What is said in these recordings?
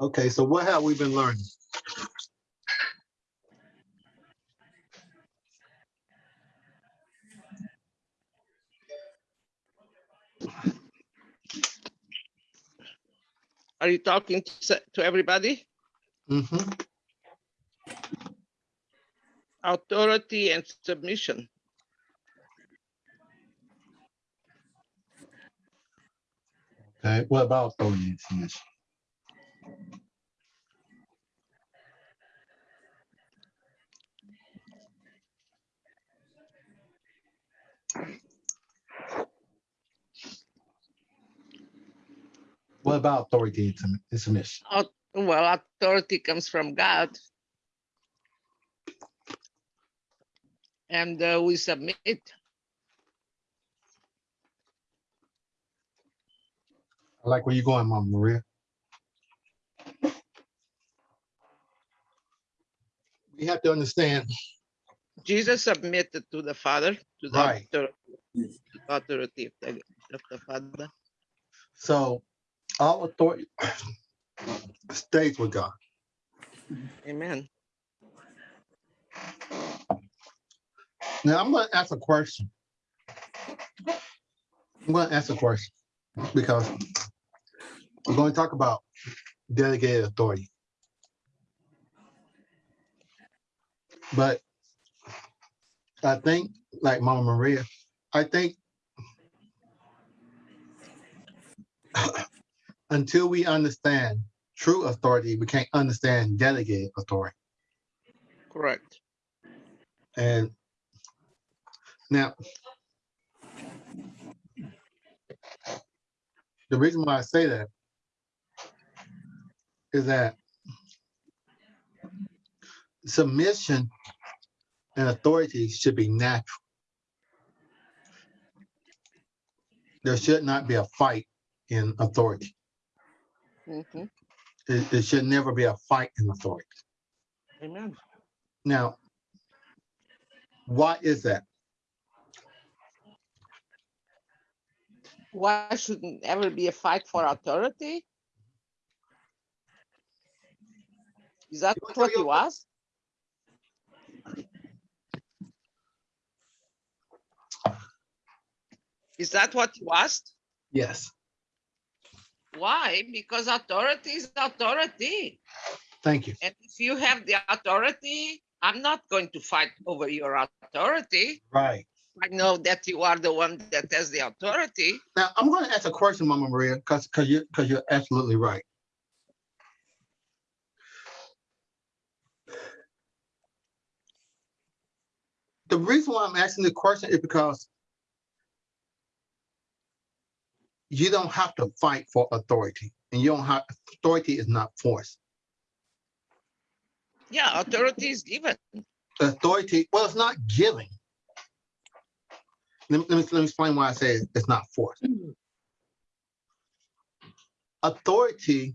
Okay, so what have we been learning? Are you talking to, everybody? hmm Authority and submission. Okay, what about authority and submission? What about authority and sub- and submission? Au- Well, authority comes from God. And uh, we submit. I like where you're going, Mama Maria. We have to understand, Jesus submitted to the Father, to the Right. author- authority of the, of the Father. so all authority stays with God. Amen. Now, I'm gonna ask a question. I'm gonna ask a question because we're gonna talk about delegated authority. But I think, like Mama Maria, I think until we understand true authority, we can't understand delegated authority. Correct. And now, the reason why I say that is that submission and authority should be natural. There should not be a fight in authority. Mhm. It, it should never be a fight in authority. Amen. Now, why is that? Why shouldn't ever be a fight for authority? Is that You wanna tell what your- you asked? Is that what you asked? Yes. Why? Because authority is authority. Thank you. And if you have the authority, I'm not going to fight over your authority. Right. I know that you are the one that has the authority. Now, I'm going to ask a question, Mama Maria, because because you because you're absolutely right. The reason why I'm asking the question is because you don't have to fight for authority, and you don't have authority is not force. Yeah, authority is given. Authority, well, it's not giving. Let me, let me, let me explain why I say it's not force. Authority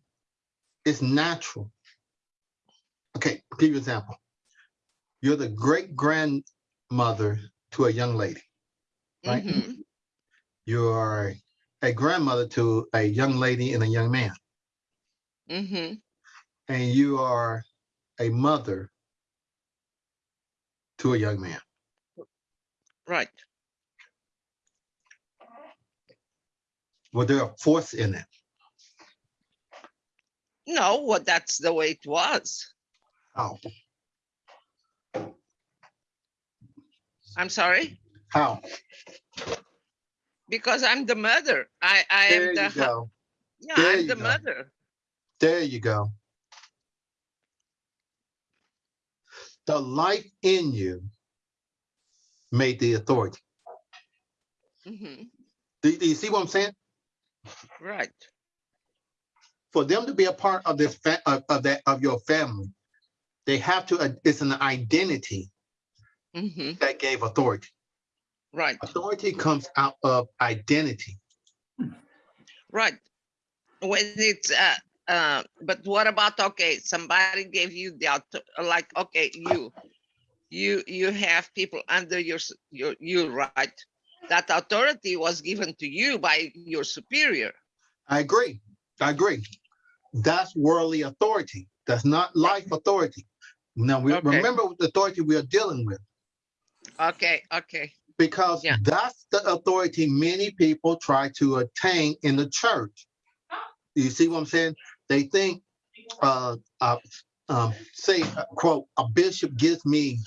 is natural. Okay, I'll give you an example. You're the great grandmother to a young lady. Right. Mhm. You're a grandmother to a young lady and a young man. Mhm. And you are a mother to a young man. Right. Was there a force in it? No, well, that's the way it was. How? I'm sorry, How? Because I'm the mother. I, I There am the, go. yeah, There I'm the go. mother. There you go. The life in you made the authority. Mhm. Do, do you see what I'm saying? Right. For them to be a part of this of, of that of your family, they have to. uh, It's an identity Mhm. that gave authority. Right. Authority comes out of identity. Right. When it's, uh, uh, but what about, okay, somebody gave you the, like, okay, you, you, you have people under your, your, you, right? That authority was given to you by your superior. I agree. I agree. That's worldly authority. That's not life authority. Now, we Okay. remember the authority we are dealing with Okay, okay, because Yeah. that's the authority many people try to attain in the church. You see what I'm saying? They think, uh, uh, um, say, uh, quote, a bishop gives me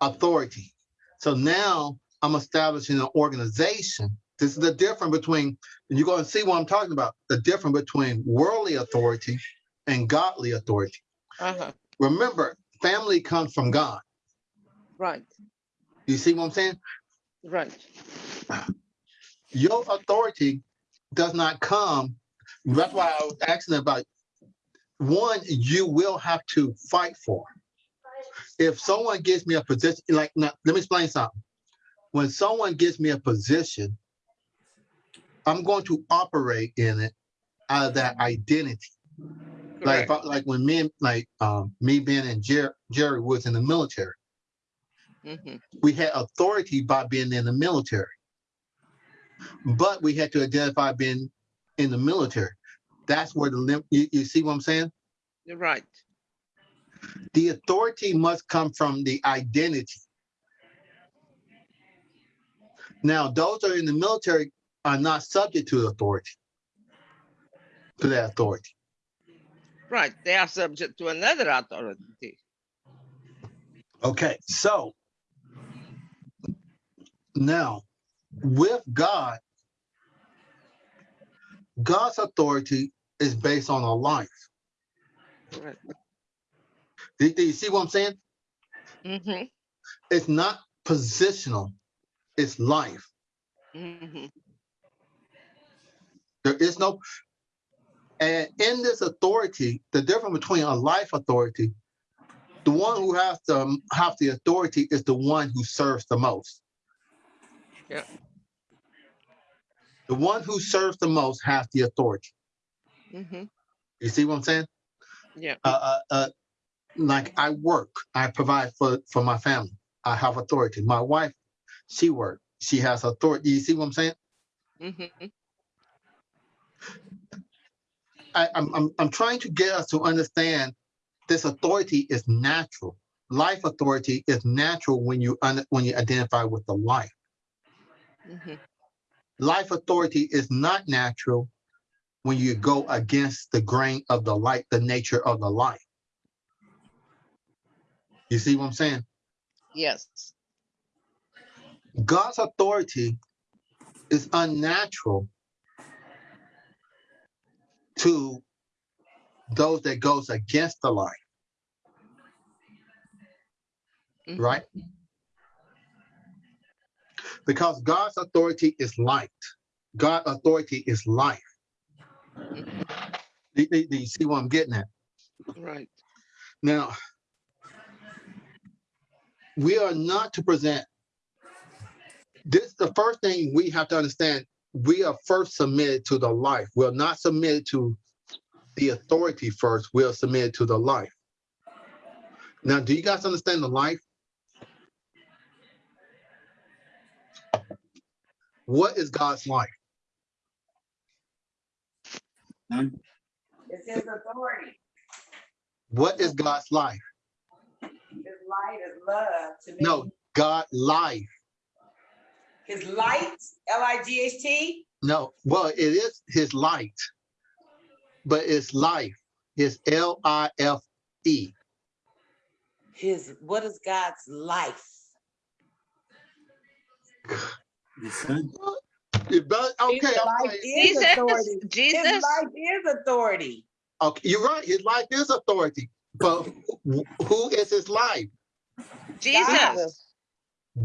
authority. So now I'm establishing an organization. This is the difference between, and you're going to see what I'm talking about, the difference between worldly authority and godly authority. uh-huh, Remember, family comes from God. right, You see what I'm saying? right, your authority does not come. That's why I was asking about one, you will have to fight for. If someone gives me a position, like, now, let me explain something. When someone gives me a position, I'm going to operate in it out of that identity. Like, correct, I- like when me, like, um, me, Ben, and Jer- Jerry was in the military. Mhm, we had authority by being in the military. But we had to identify being in the military. That's where the limit. you, you see what I'm saying? you're right, The authority must come from the identity. Now, those that are in the military are not subject to authority, to that authority. right, they are subject to another authority, Okay, so now with God, God's authority is based on a life. Do, do you see what I'm saying? mm-hmm, It's not positional, it's life. mm-hmm, There is no, and in this authority, the difference between a life authority, the one who has to have the authority is the one who serves the most. Yeah. The one who serves the most has the authority. mm-hmm, You see what I'm saying? yeah, Uh, uh, uh, like I work, I provide for for my family. I have authority. My wife, she works. She has authority. You see what I'm saying? mm-hmm, I, I'm, I'm, I'm trying to get us to understand this authority is natural. Life authority is natural when you un, when you identify with the life. Mm-hmm, Life authority is not natural when you go against the grain of the light, the nature of the light. You see what I'm saying? yes, God's authority is unnatural to those that goes against the light, mhm, right? Because God's authority is light. God's authority is life. Do, do- do you see what I'm getting at? right, Now, we are not to present. This the first thing we have to understand. We are first submitted to the life. We're not submitted to the authority first. We are submitted to the life. Now, do you guys understand the life? What is God's life? It's his authority. What is God's life? His light is love to me. No, God life. His light, L I G H T. No, well, it is his light, but it's life. It's L I F E. His, what is God's life? The son, It Okay, His I'm life right. is Jesus. His Jesus, life is authority. okay, you're right. His life is authority, but who- who is his life? Jesus,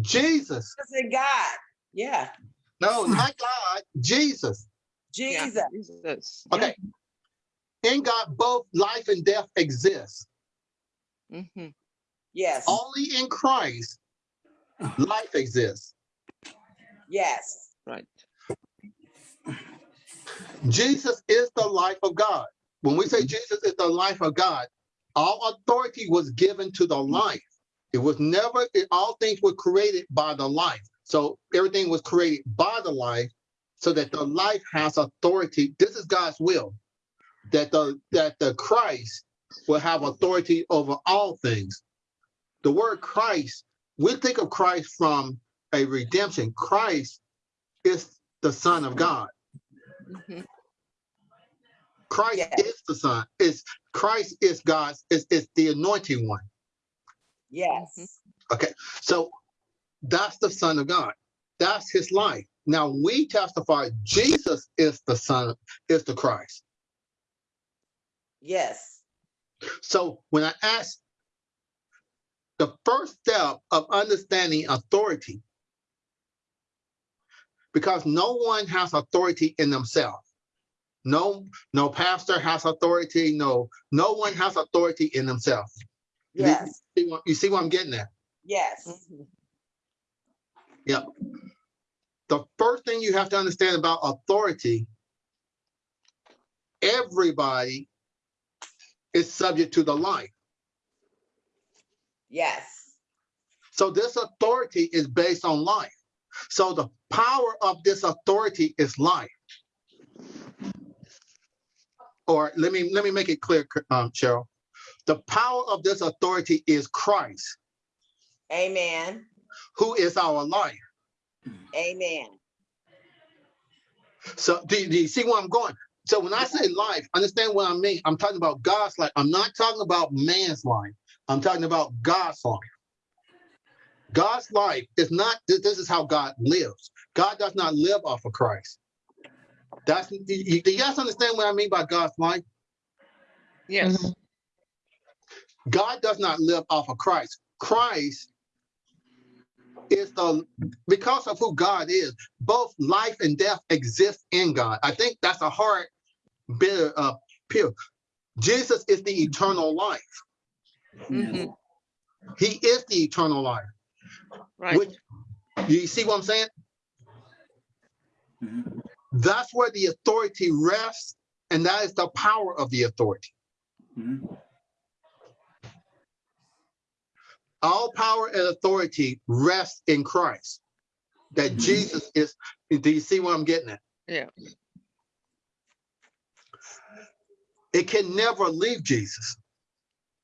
Jesus. It's in God. Yeah, No, not God. Jesus. yeah, Jesus. Jesus, Okay. In God, both life and death exist. Mm -hmm. Yes, Only in Christ, life exists. Yes. right, Jesus is the life of God. When we say Jesus is the life of God, all authority was given to the life. It was never, it- all things were created by the life. So everything was created by the life so that the life has authority. This is God's will that the that the Christ will have authority over all things. The word Christ, we think of Christ from a redemption. Christ is the Son of God. Mhm. Christ Yes. is the Son. Is Christ is God's is, is the anointing one. Yes. Okay. So that's the Son of God. That's his life. Now we testify Jesus is the Son, is the Christ. Yes. So when I ask the first step of understanding authority, because no one has authority in themselves. No, no pastor has authority. No, no one has authority in themselves. Yes. You see what, you see what I'm getting at? Yes. Mhm. the first thing you have to understand about authority, everybody is subject to the life. Yes. So this authority is based on life. So the power of this authority is life. Or let me let me make it clear, um, Cheryl. The power of this authority is Christ, Amen. who is our life. Amen. So do, do you see where I'm going? So when I say life, understand what I mean. I'm talking about God's life. I'm not talking about man's life. I'm talking about God's life. God's life is not, this, this is how God lives. God does not live off of Christ. That's, do you, do you guys understand what I mean by God's life? Yes, God does not live off of Christ. Christ is the because of who God is, both life and death exist in God. I think that's a hard bit of uh, pill. Jesus is the eternal life. Mhm. He is the eternal life. right. Which you see what I'm saying? Mhm. That's where the authority rests, and that is the power of the authority. Mhm. all power and authority rests in Christ. That Mhm. Jesus is, do you see what I'm getting at? Yeah. It can never leave Jesus.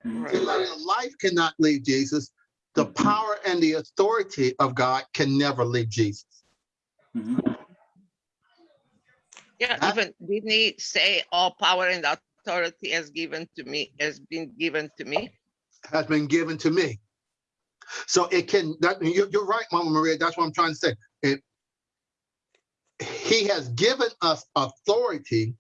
Right. Life cannot leave Jesus, the power and the authority of God can never leave Jesus. Mhm. Yeah, even didn't he say all power and authority has given to me, has been given to me? Has been given to me. So it can, that, you're, you're right, Mama Maria. That's what I'm trying to say. It, he has given us authority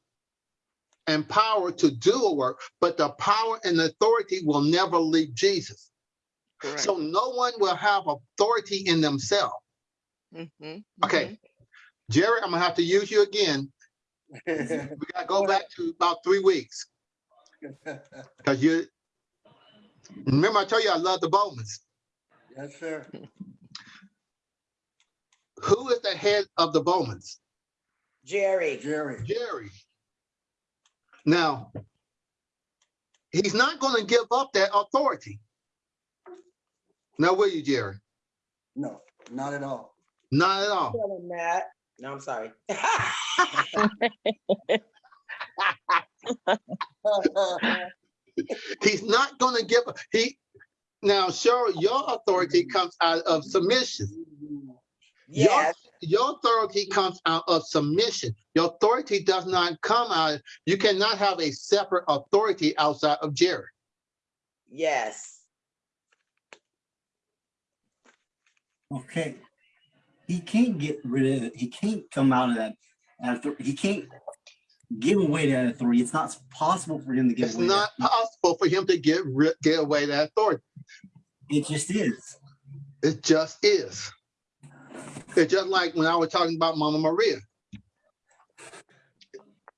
and power to do a work, but the power and authority will never leave Jesus. Correct. So no one will have authority in themselves. Mhm, Okay. mhm. Jerry, I'm gonna have to use you again. We gotta go back to about three weeks. Cause you, remember I told you I love the Bowmans. Yes, sir. Who is the head of the Bowmans? Jerry. Jerry. Jerry. Now, he's not gonna give up that authority. Now, will you, Jerry? No, not at all. Not at all. Tell him that. No, I'm sorry. He's not gonna give, he, now, Cheryl, your authority comes out of submission. Your- Yes, Your authority comes out of submission. Your authority does not come out, you cannot have a separate authority outside of Jerry. yes. Okay. He can't get rid of it. He can't come out of that. After he can't give away that authority. It's not possible for him to give It's away. not that. possible for him to get get away that authority. It just is. It just is. It's just like when I was talking about Mama Maria.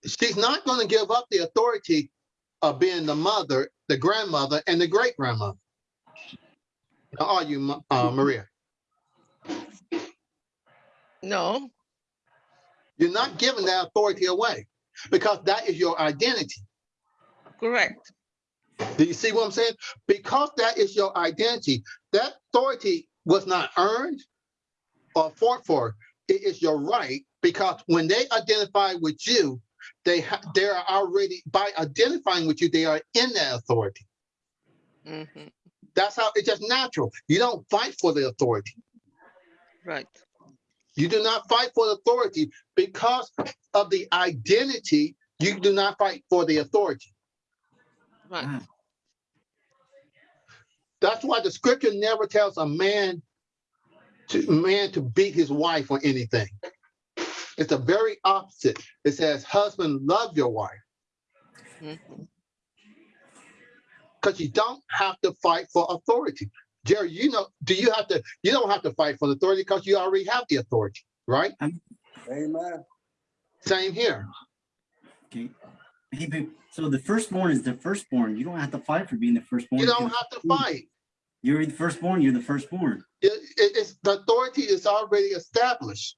She's not going to give up the authority of being the mother, the grandmother, and the great grandmother. Are you, uh, Maria? No, You're not giving that authority away because that is your identity. correct. Do you see what I'm saying? Because that is your identity, that authority was not earned or fought for. It is your right because when they identify with you, they they are already by identifying with you, they are in that authority. mhm, That's how it's just natural. You don't fight for the authority. right, You do not fight for the authority because of the identity. You do not fight for the authority. right, Ah, That's why the scripture never tells a man to man to beat his wife or anything. It's the very opposite. It says, husband, love your wife. mhm, Because you don't have to fight for authority. Jerry, you know, do you have to, you don't have to fight for the authority because you already have the authority, right? Amen. Same here. Okay. Hey, but- so the firstborn is the firstborn. You don't have to fight for being the firstborn. You don't have to fight. You're the firstborn. You're the firstborn. It, it- it's, the authority is already established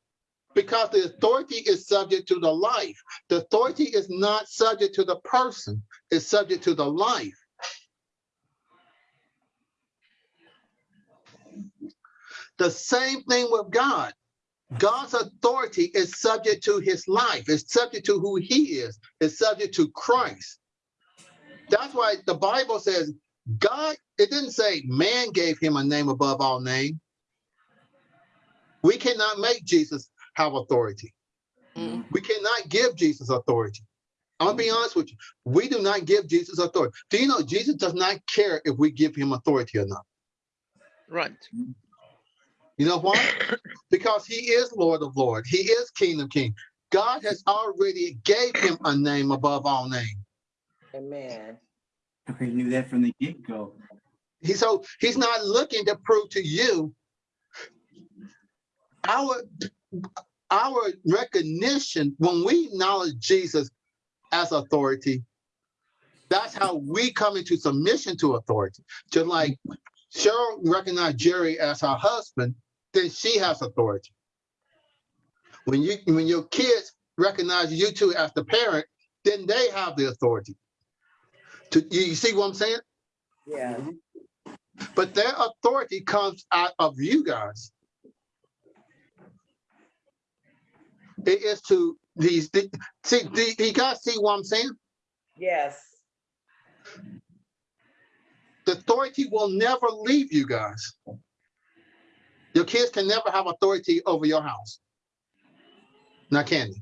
because the authority is subject to the life. The authority is not subject to the person, it's subject to the life. The same thing with God. God's authority is subject to his life, it's subject to who he is, it's subject to Christ. That's why the Bible says God, it didn't say man gave him a name above all name. We cannot make Jesus have authority. mm, We cannot give Jesus authority. I'm gonna be honest with you. We do not give Jesus authority. Do you know Jesus does not care if we give him authority or not? right, You know why? because he is Lord of Lord. He is King of King. God has already gave him a name above all name. Amen. Okay, you knew that from the get go. He so he's not looking to prove to you our our recognition when we acknowledge Jesus as authority. That's how we come into submission to authority. Just like Cheryl recognized Jerry as her husband, then she has authority. When you when your kids recognize you two as the parent, then they have the authority. To you see what I'm saying? Yeah. But their authority comes out of you guys. It is to these, the- see, do do you guys see what I'm saying? Yes. The authority will never leave you guys. Your kids can never have authority over your house. Now, can they?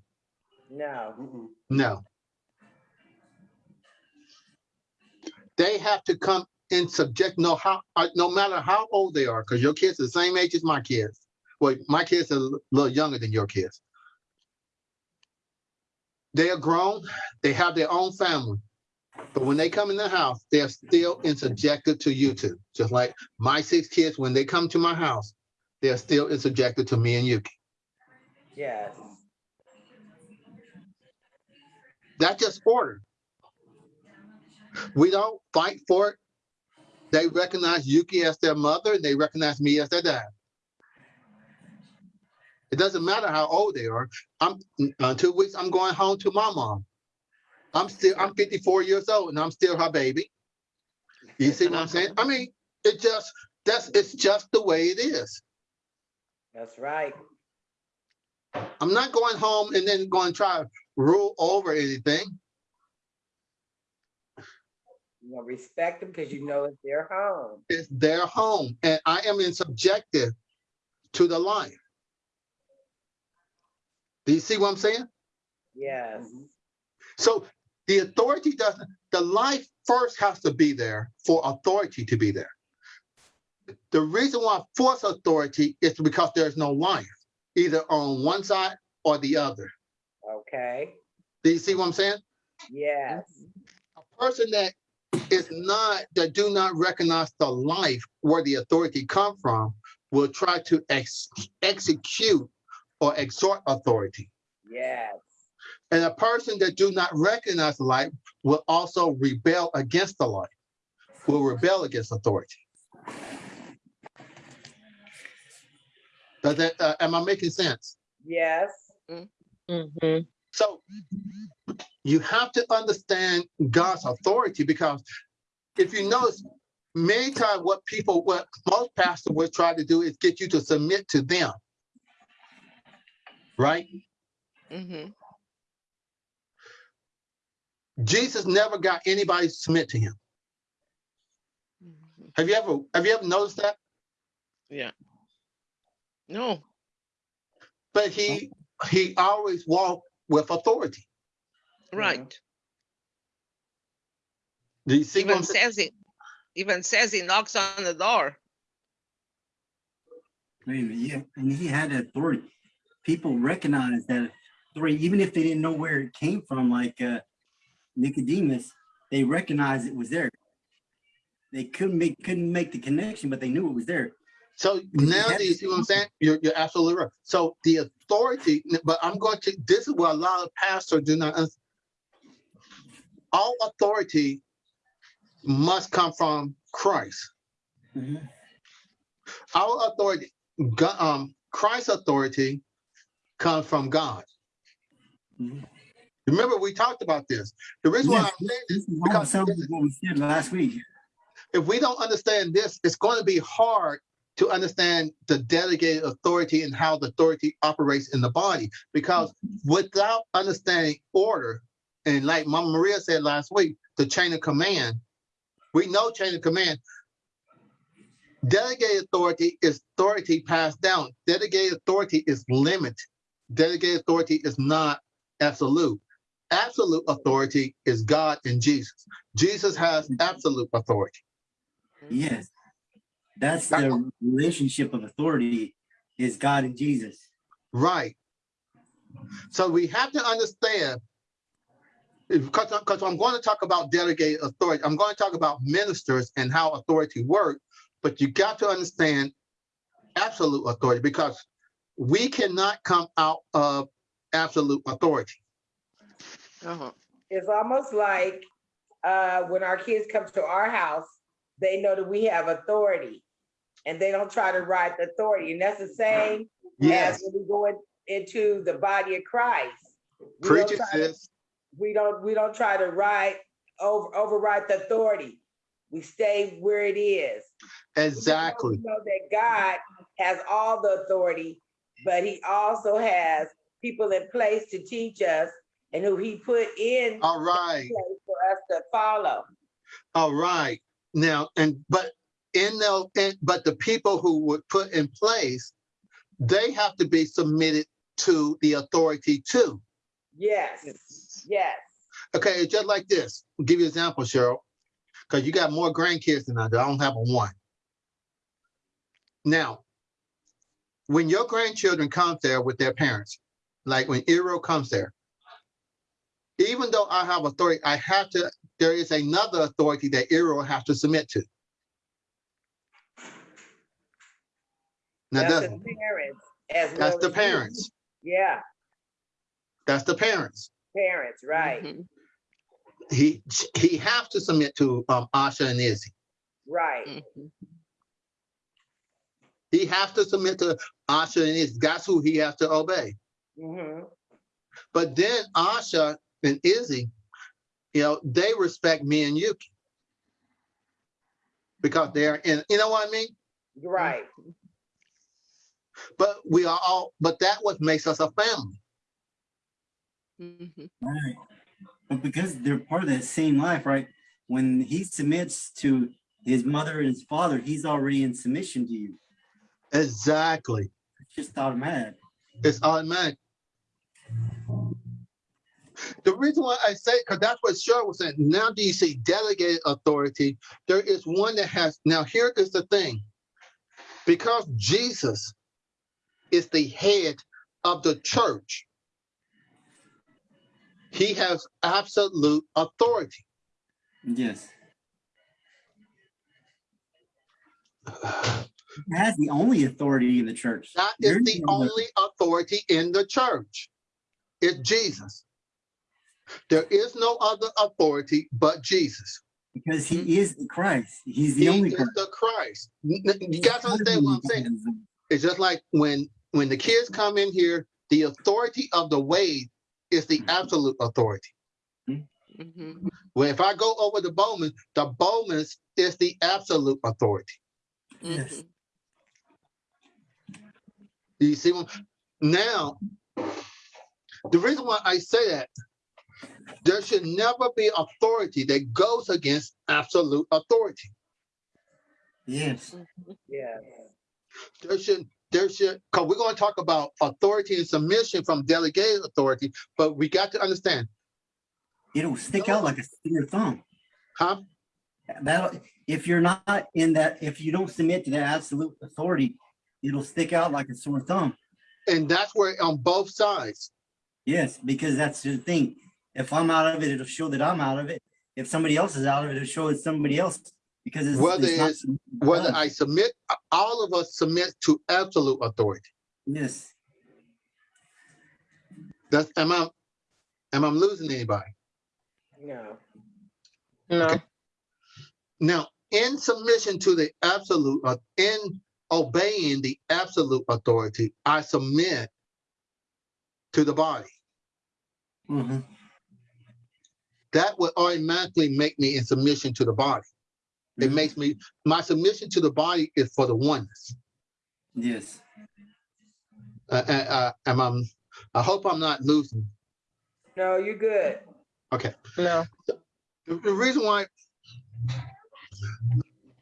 No. Mm-mm. No. They have to come in subject, no how, uh, no matter how old they are, because your kids are the same age as my kids. Well, my kids are a little younger than your kids. They are grown, they have their own family. But when they come in the house, they're still subjected to you two. Just like my six kids, when they come to my house, they're still subjected to me and Yuki. Yes. That's just order. We don't fight for it. They recognize Yuki as their mother, and they recognize me as their dad. It doesn't matter how old they are. I'm uh, two weeks. I'm going home to my mom. I'm still. I'm 54 years old, and I'm still her baby. You see what I'm saying? I mean, it just that's it's just the way it is. That's right. I'm not going home and then going to try to rule over anything. You know, respect them because you know it's their home. It's their home, and I am in subjective to the life. Do you see what I'm saying? Yes. Mhm. So the authority doesn't, the life first has to be there for authority to be there. The reason why force authority is because there's no life, either on one side or the other. Okay. Do you see what I'm saying? Yes. A person that is not, that do not recognize the life where the authority come from will try to ex- execute or exhort authority. Yes. And a person that do not recognize the light will also rebel against the light, will rebel against authority. Does that, uh, am I making sense? Yes. So you have to understand God's authority because if you notice, many times what people, what most pastors will try to do is get you to submit to them. Right? mhm, Jesus never got anybody to submit to him. Mhm. Have you ever have you ever noticed that? Yeah. No, But he he always walked with authority. right. Do you see Even I'm says it, even says he knocks on the door. Wait a minute, yeah, and he had authority. People recognize that authority, even if they didn't know where it came from, like uh, Nicodemus, they recognized it was there. They couldn't make couldn't make the connection, but they knew it was there. So now do you see what I'm saying? You're, you're absolutely right. So the authority, but I'm going to, this is what a lot of pastors do not. understand. All authority must come from Christ. Mhm. Our authority, um, Christ's authority comes from God. Mhm. Remember, we talked about this. The reason why I'm saying This is because almost this something what we said last week. if we don't understand this, it's going to be hard to understand the delegated authority and how the authority operates in the body. Because without understanding order, and like Mama Maria said last week, the chain of command, we know chain of command. Delegated authority is authority passed down. Delegated authority is limited. Delegated authority is not absolute. Absolute authority is God and Jesus. Jesus has absolute authority. Yes, that's the relationship of authority is God and Jesus. Right. So we have to understand, because, because I'm going to talk about delegated authority. I'm going to talk about ministers and how authority works, but you got to understand absolute authority because we cannot come out of absolute authority. Uh-huh. It's almost like uh, when our kids come to our house, they know that we have authority and they don't try to ride the authority. And that's the same Yes, as when we go in- into the body of Christ. We don't preach it, sis. We don't, we don't try to ride, over, override the authority. We stay where it is. Exactly. We know that God has all the authority, but he also has people in place to teach us and who he put in All right. place for us to follow. All right. Now, and but in the but the people who would put in place, they have to be submitted to the authority too. Yes, Yes. yes. Okay, just like this. I'll give you an example, Cheryl, because you got more grandkids than I do. I don't have a one. Now, when your grandchildren come there with their parents, like when Iro comes there, even though I have authority, I have to, there is another authority that Iro has to submit to. Now, That's doesn't the parents as well. that's the as you. parents. Yeah, That's the parents. parents, right, Mhm. He he has to submit to um, Asha and Izzy. right. Mhm. He has to submit to Asha and Izzy. That's who he has to obey. hmm But then Asha and Izzy, you know, they respect me and Yuki because they're in. You know what I mean? Right, But we are all. But that what makes us a family. Mhm. Right. But because they're part of that same life, right? When he submits to his mother and his father, he's already in submission to you. Exactly. It's just automatic. It's automatic. The reason why I say, because that's what Cheryl was saying. Now, do you see delegated authority? There is one that has. Now, here is the thing. Because Jesus is the head of the church, he has absolute authority. Yes. Has the only authority in the church. That is There's the only authority in the church. It's Jesus. There is no other authority but Jesus. Because he hmm? is the Christ. He's the He only is Christ. the Christ. You guys understand what I'm saying? It's just like when when the kids come in here, the authority of the way is the absolute authority. Mhm. Well, if I go over the Bowman, the Bowman's is the absolute authority. Yes. Mhm. You see what now the reason why I say that There should never be authority that goes against absolute authority. Yes. Yeah. There should, there should, because we're going to talk about authority and submission from delegated authority, but we got to understand, It'll stick out like a sore thumb. huh? That, if you're not in that, if you don't submit to that absolute authority, it'll stick out like a sore thumb. And that's where on both sides. Yes, because that's the thing. If I'm out of it, it'll show that I'm out of it. If somebody else is out of it, it'll show it's somebody else. Because it's. Whether it's not it's- Whether done. I submit, all of us submit to absolute authority. Yes, That's, am I, am I losing anybody? No. No. Now, in submission to the absolute, uh, in obeying the absolute authority, I submit to the body. Mhm. That would automatically make me in submission to the body. It Mhm. makes me, my submission to the body is for the oneness. yes. Uh, uh, uh, am I, I hope I'm not losing. No, you're good. Okay. No. The the reason why,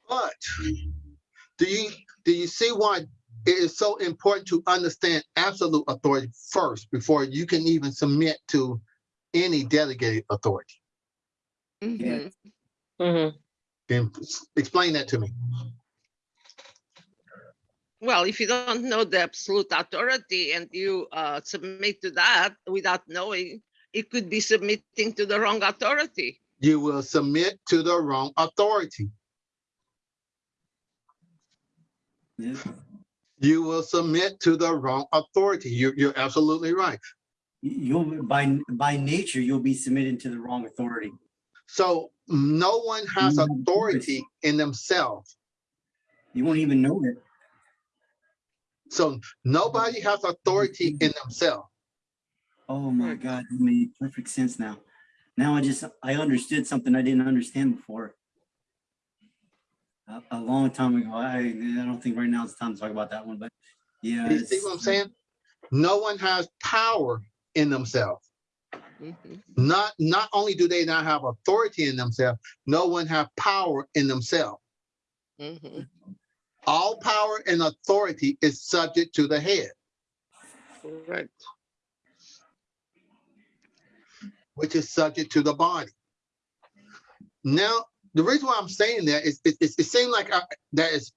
but do you, do you see why it is so important to understand absolute authority first before you can even submit to any delegated authority? Mhm. Then s- explain that to me. Well, if you don't know the absolute authority and you uh, submit to that without knowing, it could be submitting to the wrong authority. You will submit to the wrong authority. yes. You will submit to the wrong authority. You're, you're absolutely right. You'll, by, by nature, you'll be submitted to the wrong authority. So no one has You have a choice. authority in themselves. You won't even know it. So nobody has authority in themselves. Oh my God, that made perfect sense now. Now I just, I understood something I didn't understand before. A, a long time ago. I, I don't think right now it's time to talk about that one, but yeah. You see what I'm saying? No one has power in themselves. Not, not only do they not have authority in themselves, no one have power in themselves. Mhm. All power and authority is subject to the head, Correct. which is subject to the body. Now, the reason why I'm saying that is it, it, it seems like I, that is,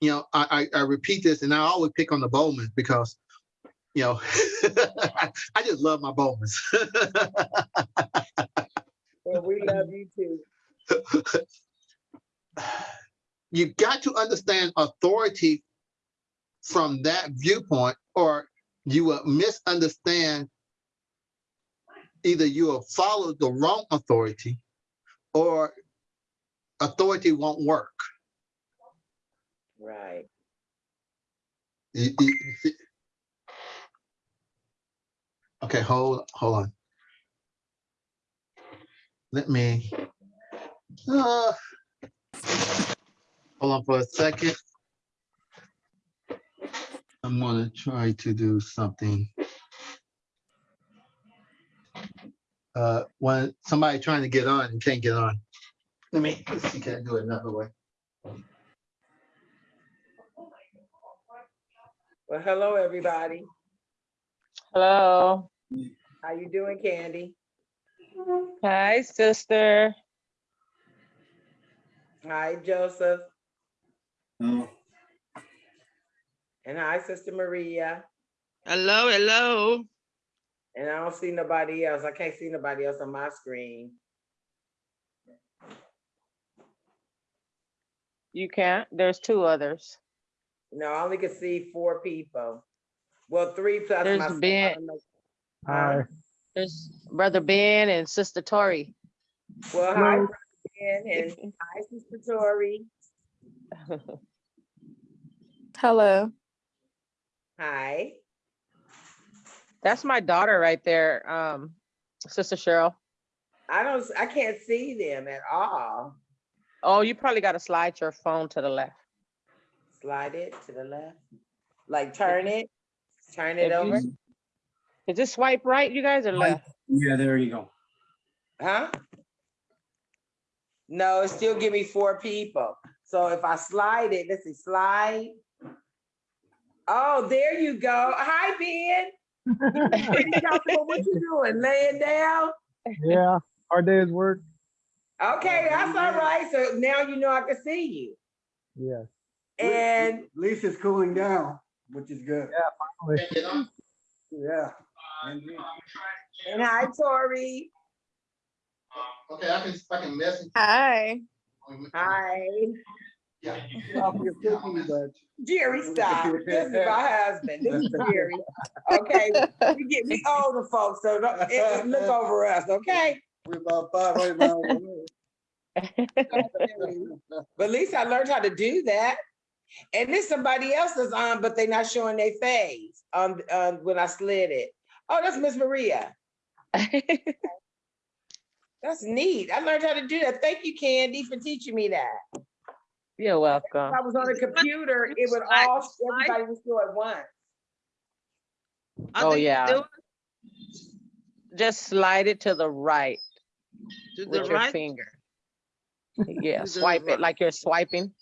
you know, I, I, I repeat this and I always pick on the Bowman because, you know, I just love my Bowmans. Well, we love you too. you got to understand authority from that viewpoint, or you will misunderstand. Either you will follow the wrong authority, or authority won't work. Right. You- you- Okay, hold hold on. Let me. uh, hold on for a second. I'm gonna try to do something. Uh, when somebody trying to get on and can't get on. Let me, let's see, can I do it another way? Well, hello, everybody. Hello. How you doing, Candy? Hi, sister. Hi, Joseph. Oh, And hi, Sister Maria. Hello, hello. And I don't see nobody else. I can't see nobody else on my screen. You can't. There's two others. No, I only can see four people. Well, three plus There's myself. Ben. don't know. Huh? There's Brother Ben and Sister Tori. Well, hi, Brother Ben, and hi, Sister Tori. Hello. Hi. That's my daughter right there, um, Sister Cheryl. I don't, I can't see them at all. Oh, you probably got to slide your phone to the left. Slide it to the left. Like turn it, turn it If you over. s- Is it swipe right, you guys, or Right. left? yeah, there you go. Huh? No, it still give me four people. So if I slide it, let's see, slide. Oh, there you go. Hi, Ben. What you doing? Laying down? Yeah, our day's work. Okay, that's all right. So now you know I can see you. Yes. And Lisa's cooling down, which is good. finally. Yeah. Indeed. and hi, Tori. Okay, I can, I can message. Hi. Hi. Yeah. Off your cookie, but Jerry, stop. This is my husband. This is Jerry. Okay, we get we older folks, so don't, look over us, okay? we're about five hundred miles away. But at least I learned how to do that. And then somebody else is on, but they're not showing their face um, um, when I slid it. Oh, that's Miss Maria. That's neat. I learned how to do that. Thank you, Candy, for teaching me that. You're welcome. If I was on a computer, it would all, everybody would show at once. Oh, yeah. Just slide it to the right To the with your finger. Yeah, swipe right. it like you're swiping.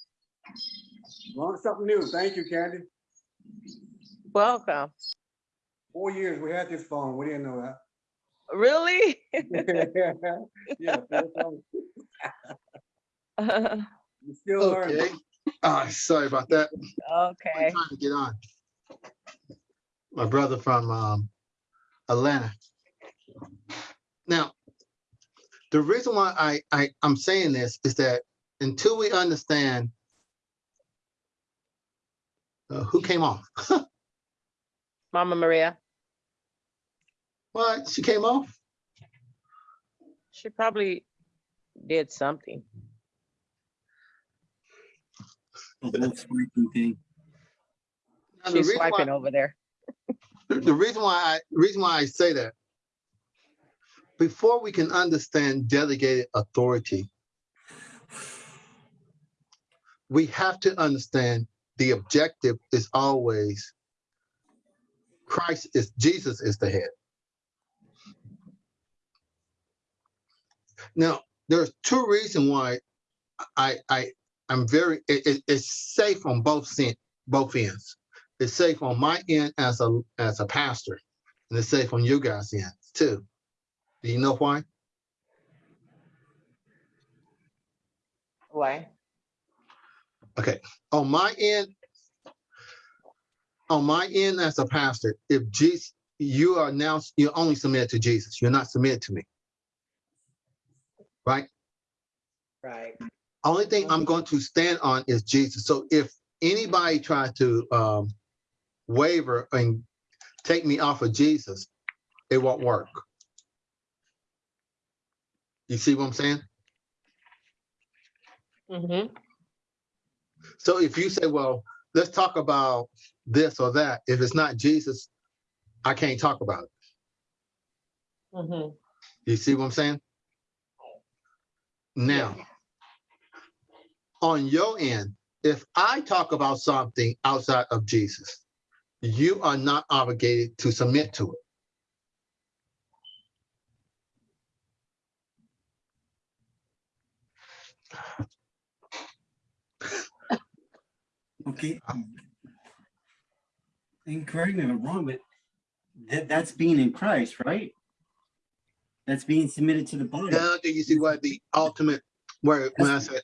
Learned something new. Thank you, Candy. Welcome. Four years we had this phone. We didn't know that. Really? that. Yeah. four phones. We still learning. Okay. Ah, sorry about that. I'm Okay. trying to get on. My brother from um, Atlanta. Now, the reason why I, I, I'm saying this is that until we understand uh, who came off, Mama Maria, what, she came off? she probably did something. The whole swiping thing. Now, She's reason why- over there. the the reason why I, reason why I say that, before we can understand delegated authority, we have to understand the objective is always Christ is, Jesus is the head. Now, there's two reasons why I, I, I'm very, it, it- it's safe on both, sen- both ends it's safe on my end as a as a pastor, and it's safe on you guys' end too. Do you know why? Why? Okay, on my end, on my end as a pastor, if Jesus, you are now you're only submitted to Jesus. You're not submitted to me, right? Right. Only thing I'm going to stand on is Jesus. So if anybody tries to um, waver and take me off of Jesus, it won't work. You see what I'm saying? Mm-hmm. So if you say, well, let's talk about this or that, if it's not Jesus, I can't talk about it. Mm-hmm. You see what I'm saying? Now, on your end, if I talk about something outside of Jesus, you are not obligated to submit to it. Okay. And correct me if I'm wrong, but that, that's being in Christ, right? That's being submitted to the body. Now, do you see what the ultimate, where when I said,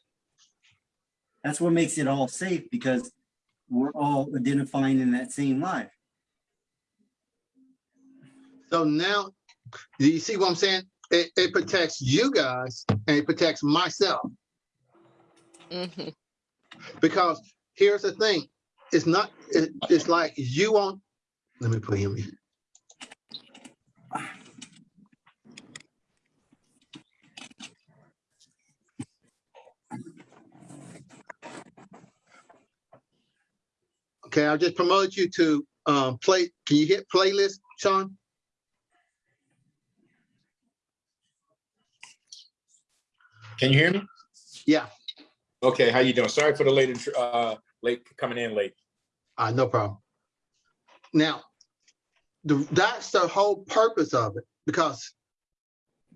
That's what makes it all safe because we're all identifying in that same life. so now, do you see what I'm saying? It, it protects you guys and it protects myself. Mhm. Because here's the thing, it's not, it, it's like you want, let me put him in. Okay, I'll just promote you to um play, can you hit playlist, Sean? Can you hear me? Yeah, Okay, how you doing? Sorry for the late, uh, late coming in late. uh, no problem. Now, the, that's the whole purpose of it, because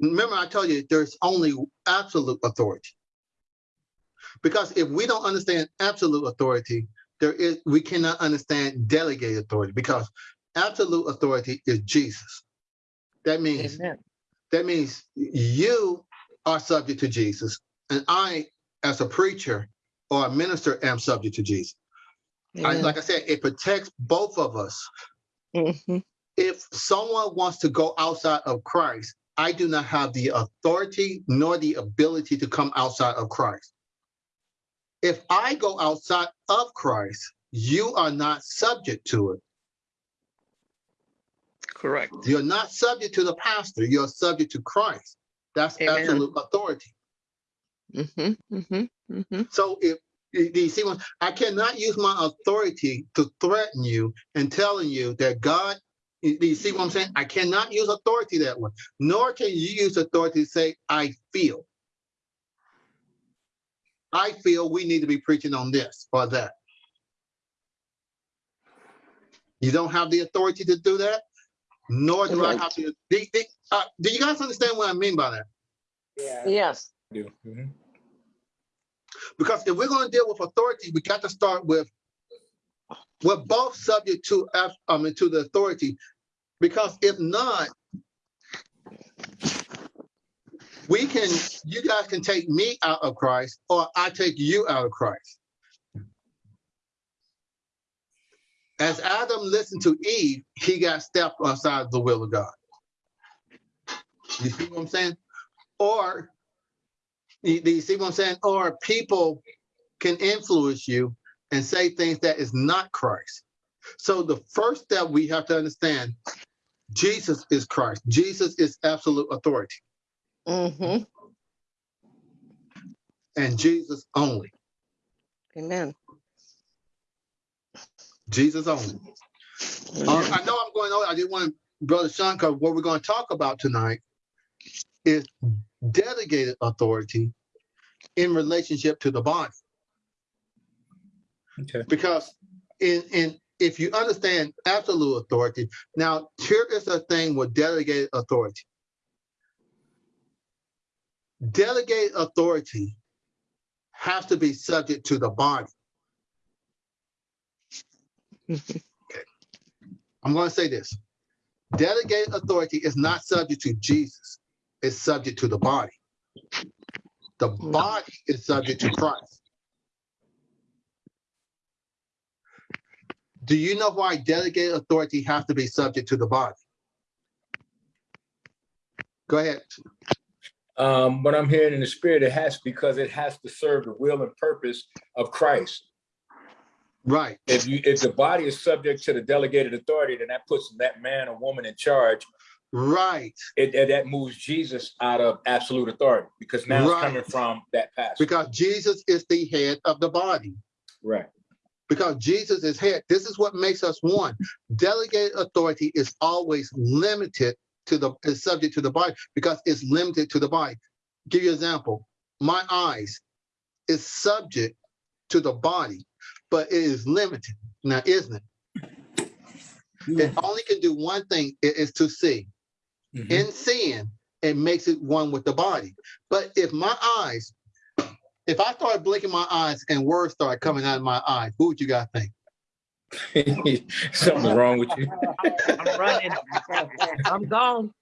Remember, I told you there's only absolute authority. Because if we don't understand absolute authority, there is we cannot understand delegated authority because absolute authority is Jesus. That means Amen. that means you are subject to Jesus, and I, as a preacher or a minister, am subject to Jesus. I, like I said, it protects both of us. Mhm. If someone wants to go outside of Christ, I do not have the authority nor the ability to come outside of Christ. If I go outside of Christ, you are not subject to it. Correct. You're not subject to the pastor, you're subject to Christ. That's Amen. absolute authority. Mhm, mhm, mhm. So if you you see what I cannot use my authority to threaten you and telling you that God, you you see what I'm saying? I cannot use authority that way. Nor can you use authority to say, I feel. I feel we need to be preaching on this or that. You don't have the authority to do that, nor do I have to. Do, do- uh, do you guys understand what I mean by that? Yeah. Yes. Do. Mhm. Because if we're going to deal with authority, we got to start with we're both subject to to the authority. Because if not, we can you guys can take me out of Christ or I take you out of Christ. As Adam listened to Eve, he got stepped outside the will of God. You see what I'm saying? Or you, do you see what I'm saying? Or people can influence you and say things that is not Christ. So the first step we have to understand, Jesus is Christ. Jesus is absolute authority Mhm. and Jesus only. Amen. Jesus only. Uh, I know I'm going over. I didn't want Brother Sean, because what we're going to talk about tonight is delegated authority in relationship to the body. Okay. because in in if you understand absolute authority now here is the thing with delegated authority delegated authority has to be subject to the body Mhm. i'm going to say this delegated authority is not subject to jesus it's subject to the body. The body is subject to christ. Do you know why delegated authority has to be subject to the body? Go ahead. Um, what I'm hearing in the spirit, it has because it has to serve the will and purpose of Christ. right. If you if the body is subject to the delegated authority, then that puts that man or woman in charge. Right It, it- that moves Jesus out of absolute authority because now Right. it's coming from that pastor. because jesus is the head of the body Right. because Jesus is head. This is what makes us one. Delegated authority is always limited to the is subject to the body because it's limited to the body. Give you an example. My eyes is subject to the body, but it is limited. Now, isn't it? It only can do one thing, it is to see. Mhm. In seeing, it makes it one with the body. But if my eyes, if I start blinking my eyes and words start coming out of my eyes, who would you guys think? Something's wrong with you. I'm running. I'm gone.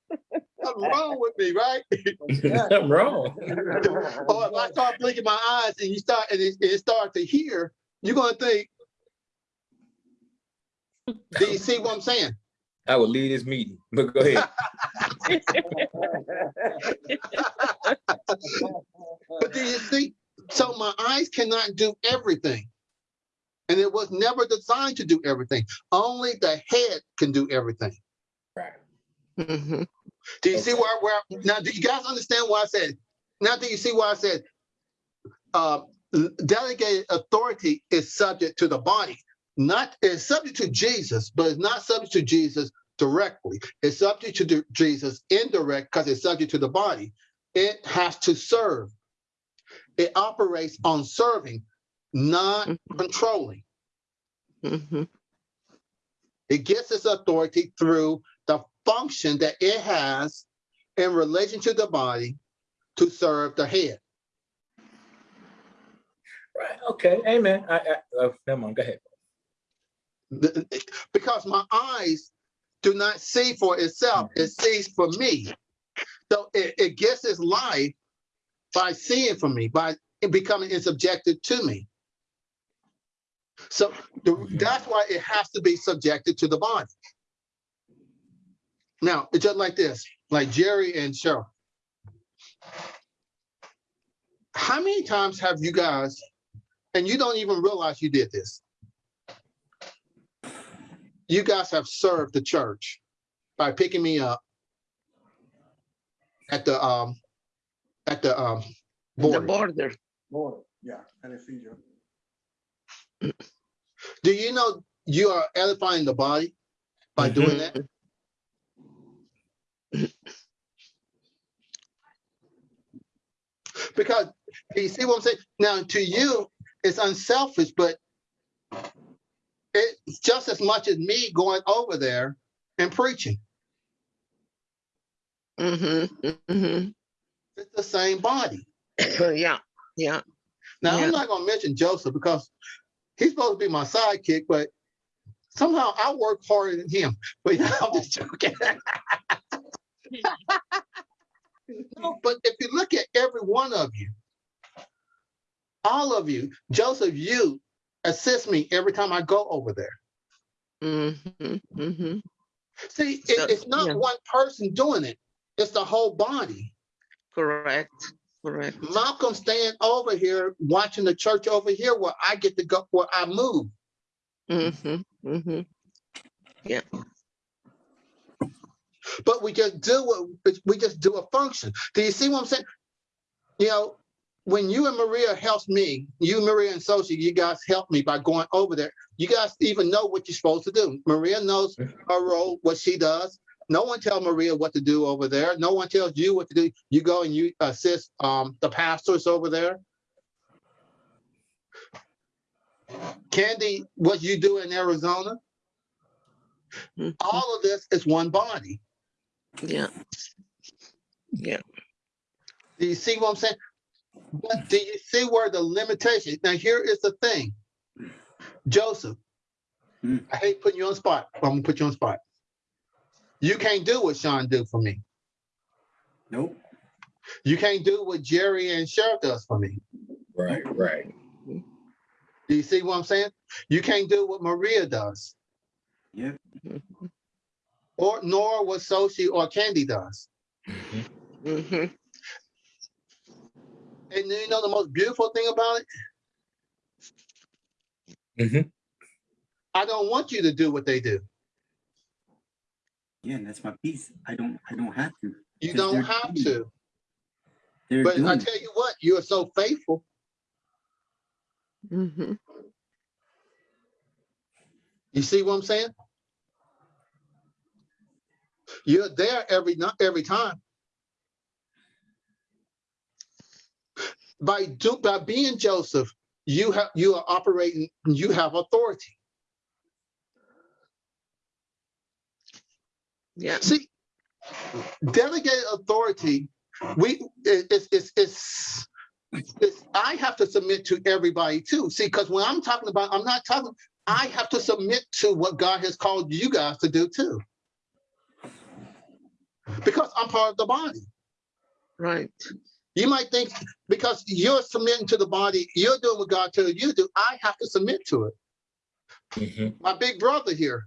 Something wrong with me, right? Something wrong. or if I start blinking my eyes and you start and it, it start to hear, you're gonna think, do you see what I'm saying? I would lead this meeting, but go ahead. But do you see? So my eyes cannot do everything. And it was never designed to do everything. Only the head can do everything. Right. Mhm. Do you see where, where now do you guys understand why I said now do you see why I said uh delegated authority is subject to the body, not is subject to Jesus, but it's not subject to Jesus directly. It's subject to Jesus indirect because it's subject to the body. It has to serve. It operates on serving, not controlling. Mhm. It gets its authority through the function that it has in relation to the body to serve the head. Right, okay, amen. I, I, uh, never mind, go ahead. Because my eyes do not see for itself, it mm-hmm. sees for me. So it, it gets its life by seeing for me, by becoming subjected to me. So the- that's why it has to be subjected to the body. Now, it's just like this, like Jerry and Cheryl. How many times have you guys, and you don't even realize you did this? You guys have served the church by picking me up at the, um, at the, um, The border. border. Boy, yeah, anesthesia. Do you know you are edifying the body by doing that? Because you see what I'm saying? Now, to you, it's unselfish, but it's just as much as me going over there and preaching. Mm-hmm, mm-hmm. It's the same body. Yeah, yeah. Now, Yeah. I'm not going to mention Joseph because he's supposed to be my sidekick, but somehow I work harder than him. But I'm just joking. no, but if you look at every one of you, all of you, Joseph, you assist me every time I go over there. Mm-hmm, mm-hmm. See, it- So, it's not yeah. one person doing it, it's the whole body. Correct, correct. Malcolm staying over here, watching the church over here where I get to go, where I move. Mm-hmm, mm-hmm. Yeah. but we just do what we just do a function. Do you see what I'm saying? You know, when you and Maria helps me, you, Maria and Sochi, you guys help me by going over there. You guys even know what you're supposed to do. Maria knows her role, what she does. No one tells Maria what to do over there. No one tells you what to do. You go and you assist um, the pastors over there. Candy, what you do in Arizona, all of this is one body. Yeah. Yeah. Do you see what I'm saying? But do you see where the limitation? Now here is the thing, Joseph. Hmm. I hate putting you on the spot. but I'm gonna put you on the spot. You can't do what Sean do for me. Nope. You can't do what Jerry and Cheryl does for me. Right, right. Do you see what I'm saying? You can't do what Maria does, Yep. or nor what Sochi or Candy does. Mm-hmm. And you know the most beautiful thing about it? Mhm. I don't want you to do what they do. Yeah, and that's my piece. I don't. I don't have to. You don't have doing to. They're But doing I tell you what, you are so faithful. Mm-hmm. You see what I'm saying? You're there every night, every time. By do by being Joseph, you have you are operating, you have authority. Yeah. See, delegated authority, we it's it's it's it's I have to submit to everybody too. See, because when I'm talking about, I'm not talking, I have to submit to what God has called you guys to do too. Because I'm part of the body. Right. You might think because you're submitting to the body, you're doing what God tells you to do. I have to submit to it. Mhm. My big brother here,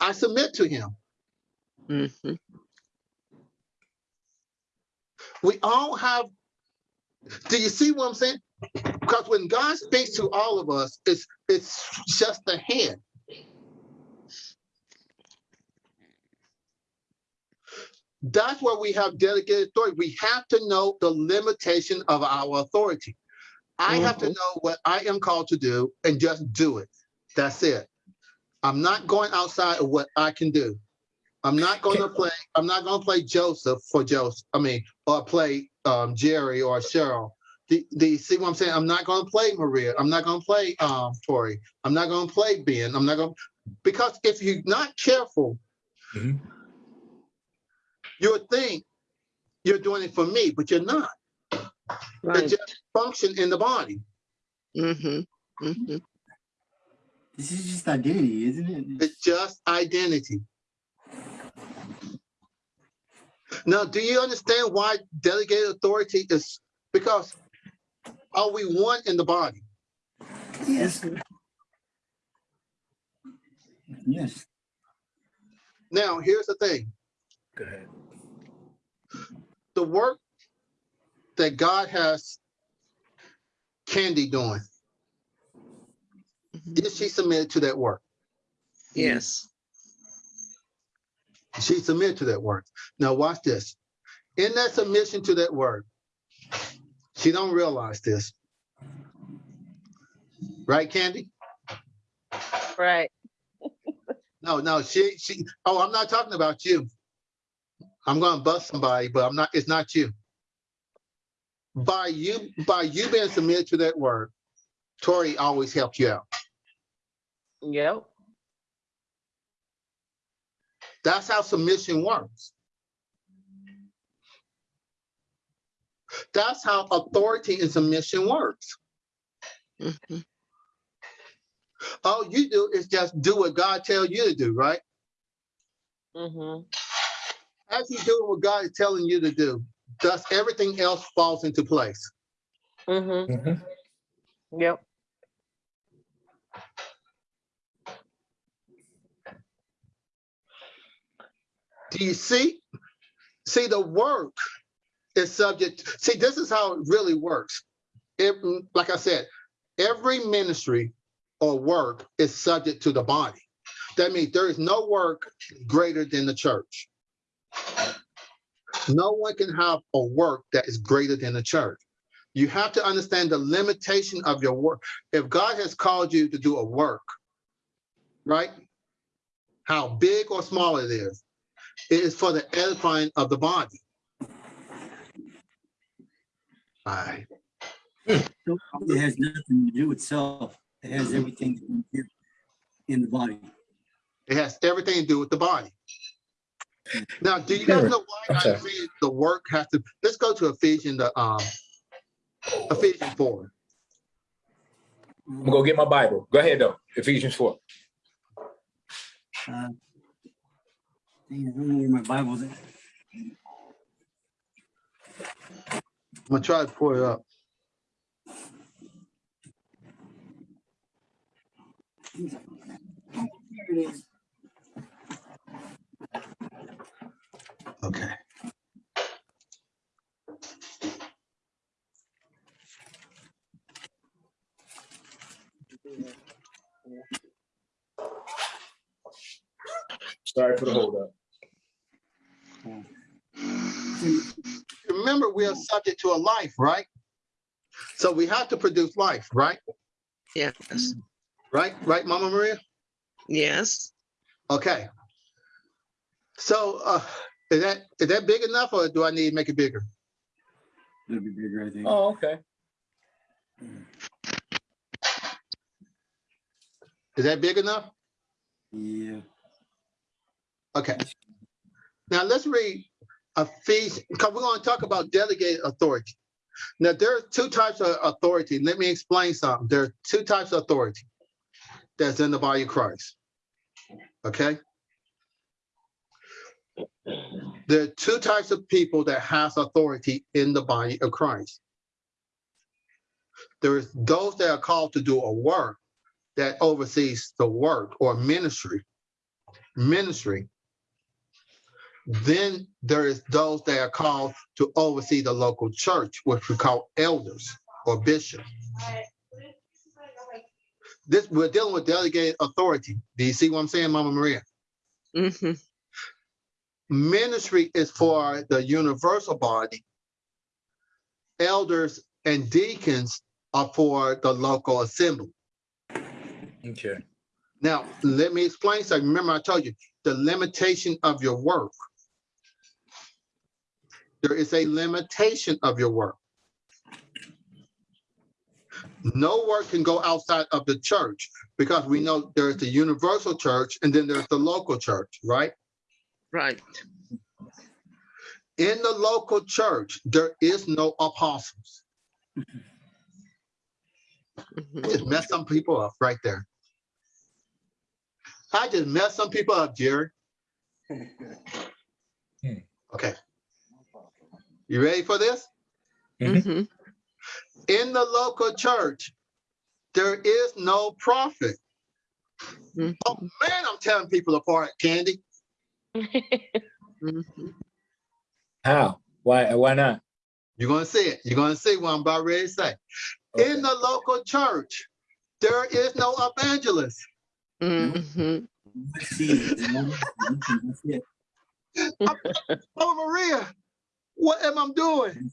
I submit to him. Mm-hmm. We all have. Do you see what I'm saying? Because when God speaks to all of us, it's it's just the head. That's where we have delegated authority. We have to know the limitation of our authority. I have to know what I am called to do and just do it. That's it. I'm not going outside of what I can do. I'm not going to play. I'm not going to play Joseph for Joseph. I mean, or play um, Jerry or Cheryl. The, the see what I'm saying? I'm not going to play Maria. I'm not going to play um, Tori. I'm not going to play Ben. I'm not going because if you're not careful, Mhm. you'll think you're doing it for me, but you're not. Right. It's just function in the body. Mm-hmm. Mm-hmm. This is just identity, isn't it? It's just identity. Now, do you understand why delegated authority is? Because are we one in the body? Yes. Yes. Now, here's the thing. Go ahead. The work that God has Candy doing, Mhm. is she submitted to that work? Yes. She submitted to that work. Now watch this. In that submission to that work, she don't realize this. Right, Candy? Right. No, no, she she oh, I'm not talking about you. I'm gonna bust somebody, but I'm not, it's not you. By you, by you being submitted to that word, Tori always helped you out. Yep. That's how submission works. That's how authority and submission works. Mhm. All you do is just do what God tells you to do, right? hmm As you do what God is telling you to do, thus everything else falls into place. hmm Mhm. Yep. Do you see? See, the work is subject. See, this is how it really works. It, like I said, every ministry or work is subject to the body. That means there is no work greater than the church. No one can have a work that is greater than the church. You have to understand the limitation of your work. If God has called you to do a work, right? How big or small it is, it is for the edifying of the body. Right. It has nothing to do with self. It has everything to do in the body. It has everything to do with the body. Now, do you guys Sure. know why I'm I sorry. the work has to? Let's go to Ephesians, the um, Ephesians four. I'm gonna go get my Bible. Go ahead though. Ephesians four. Uh, dang, I don't know where my Bible's at. I'm gonna try to pull it up. Here it is. Okay. Sorry for the hold up. Remember, we are subject to a life, right? So we have to produce life, right? Yes. Right, right, Mama Maria. Yes. Okay. So, uh, is that is that big enough, or do I need to make it bigger? It'll be bigger, I think. Oh, okay. Is that big enough? Yeah. Okay. Now let's read Ephesians, because we're going to talk about delegated authority. Now there are two types of authority. Let me explain something. There are two types of authority that's in the body of Christ. Okay. There are two types of people that has authority in the body of Christ. There's those that are called to do a work that oversees the work or ministry. Ministry. Then there is those that are called to oversee the local church, which we call elders or bishops. This we're dealing with delegated authority. Do you see what I'm saying, Mama Maria? hmm Ministry is for the universal body. Elders and deacons are for the local assembly. Okay. Now, let me explain something. Remember, I told you the limitation of your work. There is a limitation of your work. No work can go outside of the church because we know there's the universal church and then there's the local church, right? Right. In the local church, there is no apostles. Just mess some people up right there. I just messed some people up, Jerry. Okay. You ready for this? Mhm. Mhm. In the local church, there is no prophet. Mhm. Oh man, I'm telling people apart, Candy. Mhm. How? Why? Why not? You're gonna see it. You're gonna see what I'm about ready to say. Okay. In the local church, there is no evangelist. Mhm. Let's see. That's it. Oh Maria, what am I doing?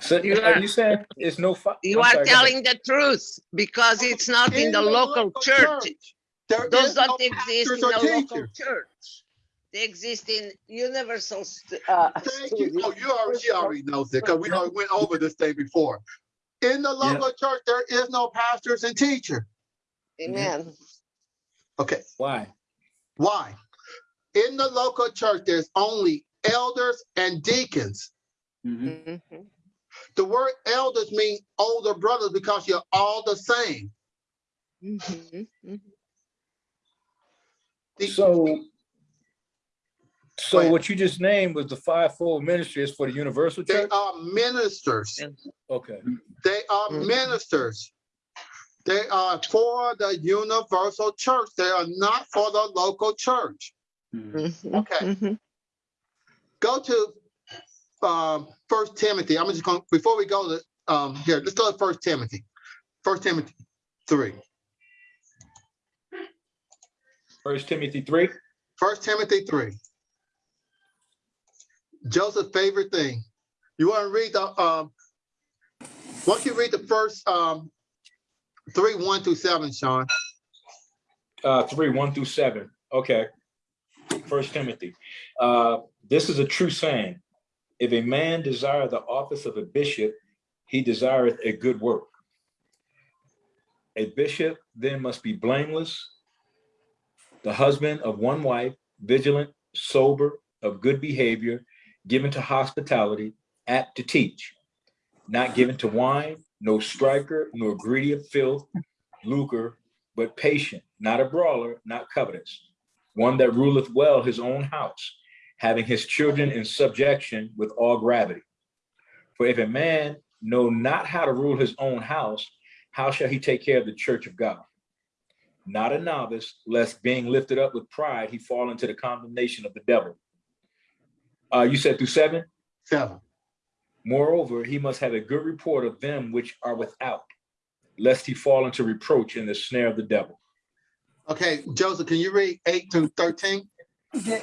So You are are- you saying it's no? You I'm are sorry, telling the truth because it's not in the local church. There Those is don't exist in or the local church. They exist in universal. st- uh, Thank you. Oh, you already, she already knows it because we already went over this thing before. In the Yeah. local church, there is no pastors and teacher. Amen. Okay, Why? why? In the local church, there's only elders and deacons. Mhm. Mhm. The word elders mean older brothers because you're all the same. Mhm. The- So, so ahead. what you just named was the fivefold ministry is for the universal church? They are ministers. Okay. They are Mhm. ministers. They are for the universal church. They are not for the local church. Mhm. Mhm. Okay. Mhm. Go to um First Timothy. I'm just going before we go to um here. Let's go to First Timothy. First Timothy three. First Timothy three. First Timothy three. Joseph's favorite thing. You want to read the um. You read the first um three one through seven, Sean? uh, three, one through seven. Okay. First Timothy. Uh, this is a true saying. If a man desire the office of a bishop, he desireth a good work. A bishop then must be blameless, the husband of one wife, vigilant, sober, of good behavior, given to hospitality, apt to teach, not given to wine, no striker, nor greedy of filth, lucre, but patient, not a brawler, not covetous, one that ruleth well his own house, having his children in subjection with all gravity. For if a man know not how to rule his own house, how shall he take care of the church of God? Not a novice, lest being lifted up with pride, he fall into the condemnation of the devil. Uh, you said through seven? Seven. Moreover, he must have a good report of them which are without, lest he fall into reproach in the snare of the devil. Okay, Joseph, can you read eight to thirteen? Okay.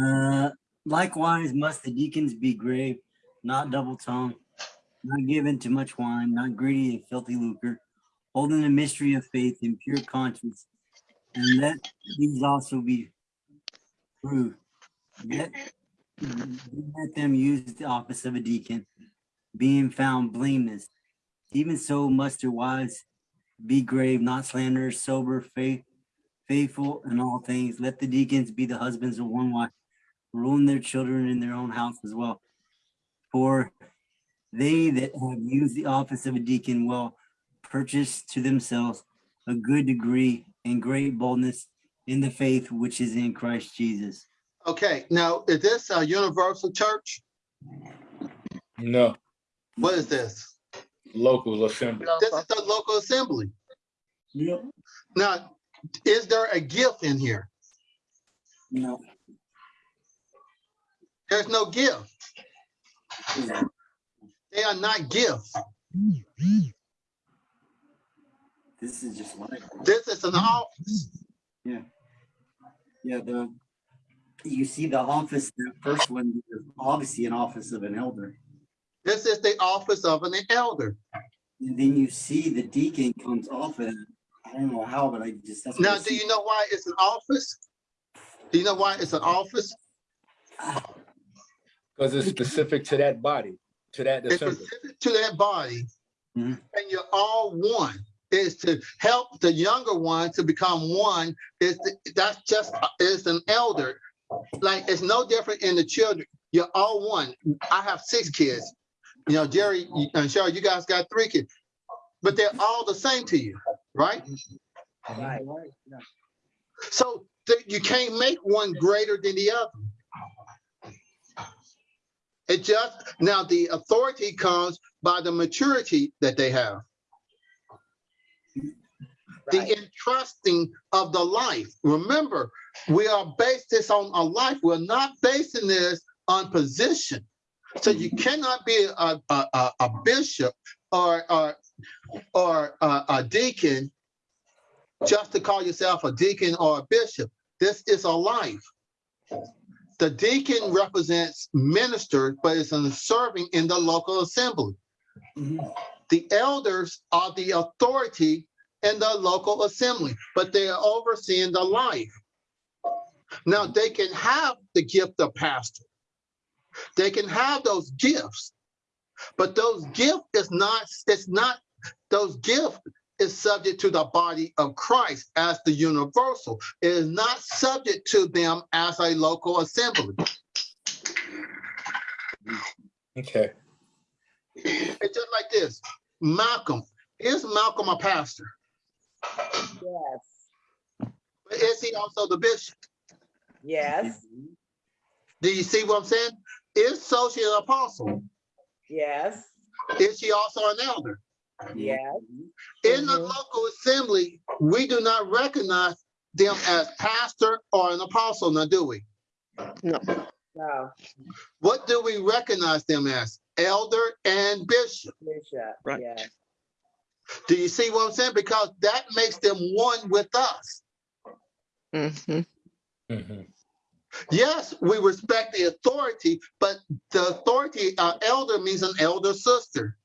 Uh, likewise must the deacons be grave, not double tongued, not given to much wine, not greedy of filthy lucre, holding the mystery of faith in pure conscience, and let these also be proved. Let, let them use the office of a deacon, being found blameless. Even so must their wives be grave, not slanderers, sober, faith, faithful in all things. Let the deacons be the husbands of one wife, ruling their children in their own house as well. For they that have used the office of a deacon will purchase to themselves a good degree and great boldness in the faith which is in Christ Jesus. Okay, now is this a universal church? No, What is this? local assembly. This is the local assembly. Yep. Now, is there a gift in here? No. There's no gift. They are not gifts. This is just like, This is an office. Yeah. Yeah, the, you see the office, the first one, is obviously an office of an elder. This is the office of an elder. And then you see the deacon comes off and. I don't know how, but I just. that's what I Now, do see. you know why it's an office? Do you know why it's an office? Because it's specific to that body, to that It's assembly. specific to that body. Mhm. And you're all one. Is to help the younger one to become one. Is to- that's just is an elder. Like it's no different in the children. You're all one. I have six kids. You know, Jerry and uh, Cheryl, you guys got three kids, but they're all the same to you, right? Right. So you can't make one greater than the other. It just now the authority comes by the maturity that they have. The entrusting of the life. Remember, we are based this on a life. We're not basing this on position. So you cannot be a, a, a, bishop or, or, or a, a deacon just to call yourself a deacon or a bishop. This is a life. The deacon represents ministers, but in serving in the local assembly. Mhm. The elders are the authority in the local assembly, but they are overseeing the life. Now, they can have the gift of pastor. They can have those gifts, but those gift is not, it's not, those gift is subject to the body of Christ as the universal. It is not subject to them as a local assembly. Okay. It's just like this. Malcolm, is Malcolm a pastor? Yes, But is he also the bishop? Yes, Do you see what I'm saying? Is Sophie an apostle? yes, Is she also an elder? yes. In the Mhm. local assembly, we do not recognize them as pastor or an apostle, now do we? No, No, What do we recognize them as? Elder and bishop. Bishop, Right. yes. Do you see what I'm saying? Because that makes them one with us. Mhm. Mhm. Yes, we respect the authority, but the authority, uh, elder means an elder sister.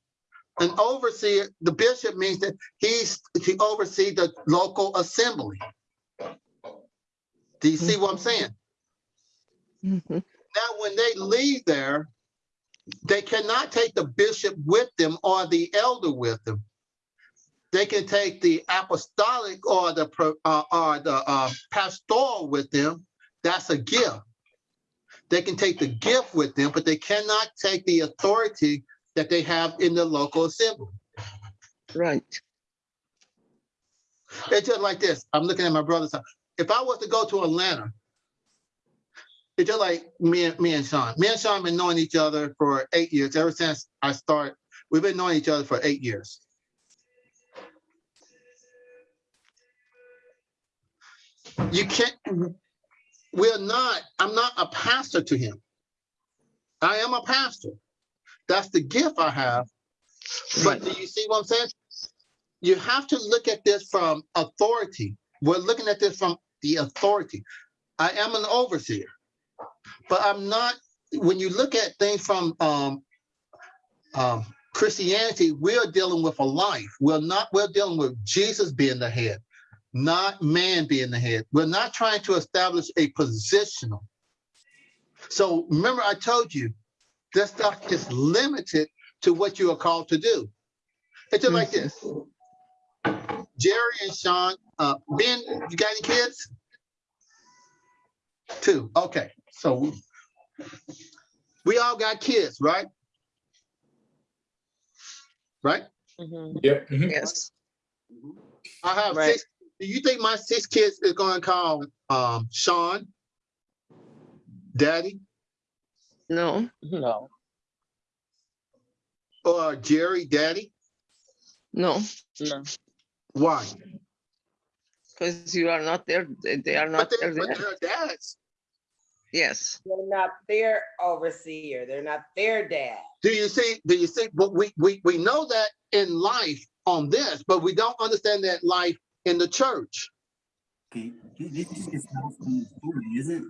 An overseer, the bishop means that he's, he oversee the local assembly. Do you see what I'm saying? Mhm. Now, when they leave there, they cannot take the bishop with them or the elder with them. They can take the apostolic or the uh, or the uh, pastoral with them. That's a gift. They can take the gift with them, but they cannot take the authority that they have in the local assembly. Right. It's just like this. I'm looking at my brother's house. If I was to go to Atlanta, it's just like me and me and Sean. Me and Sean been knowing each other for eight years. Ever since I started, we've been knowing each other for eight years. You can't. We're not. I'm not a pastor to him. I am a pastor. That's the gift I have. But do you see what I'm saying? You have to look at this from authority. We're looking at this from the authority. I am an overseer, but I'm not. When you look at things from um, um, Christianity, we're dealing with a life. We're not. We're dealing with Jesus being the head, not man being the head. We're not trying to establish a positional. So remember, I told you, this stuff is limited to what you are called to do. It's just like this. Jerry and Sean, uh, Ben, you got any kids? Two. Okay, so we, we all got kids, right? Right? Mhm. Yep. mhm. Yes. I have Right. six. Do you think my six kids is going to call um, Sean, Daddy, No. no, or Jerry, Daddy? No. no. Why? Because you are not there. They they are not But there. they're, but they're dads. Yes. They're not their overseer, they're not their dad. Do you see? Do you see? But we we we know that in life on this, but we don't understand that life in the church. Okay, this is just not from the story, is it?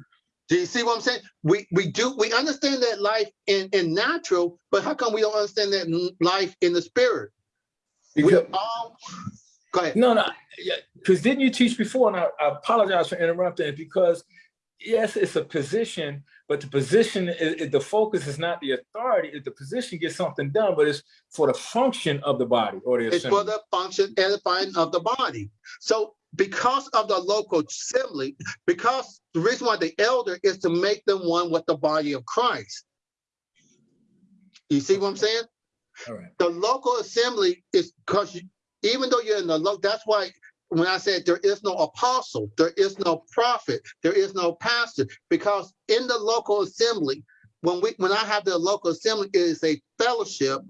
Do you see what I'm saying? We we do we understand that life in in natural, but how come we don't understand that life in the spirit? We Because- all go ahead. No, no, yeah, because didn't you teach before? And I, I apologize for interrupting. Because yes, it's a position, but the position, is, is- the focus is not the authority. If the position gets something done, but it's for the function of the body or the It's for assembly. the function edifying of the body. So because of the local assembly, because the reason why the elder is to make them one with the body of Christ. You see what I'm saying? All right. The local assembly is because even though you're in the local, that's why when I said there is no apostle, there is no prophet, there is no pastor, because in the local assembly, when we when I have the local assembly, it is a fellowship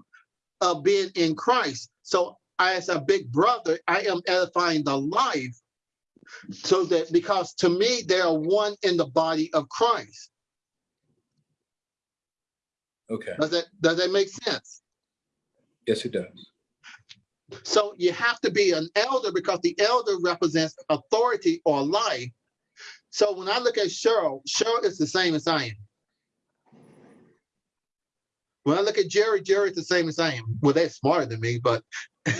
of being in Christ. So as a big brother, I am edifying the life so that because to me they are one in the body of Christ. Okay. Does that does that make sense? Yes, it does. So you have to be an elder because the elder represents authority or life. So when I look at Cheryl, Cheryl is the same as I am. When I look at Jerry, Jerry is the same as I am. Well, they're smarter than me, but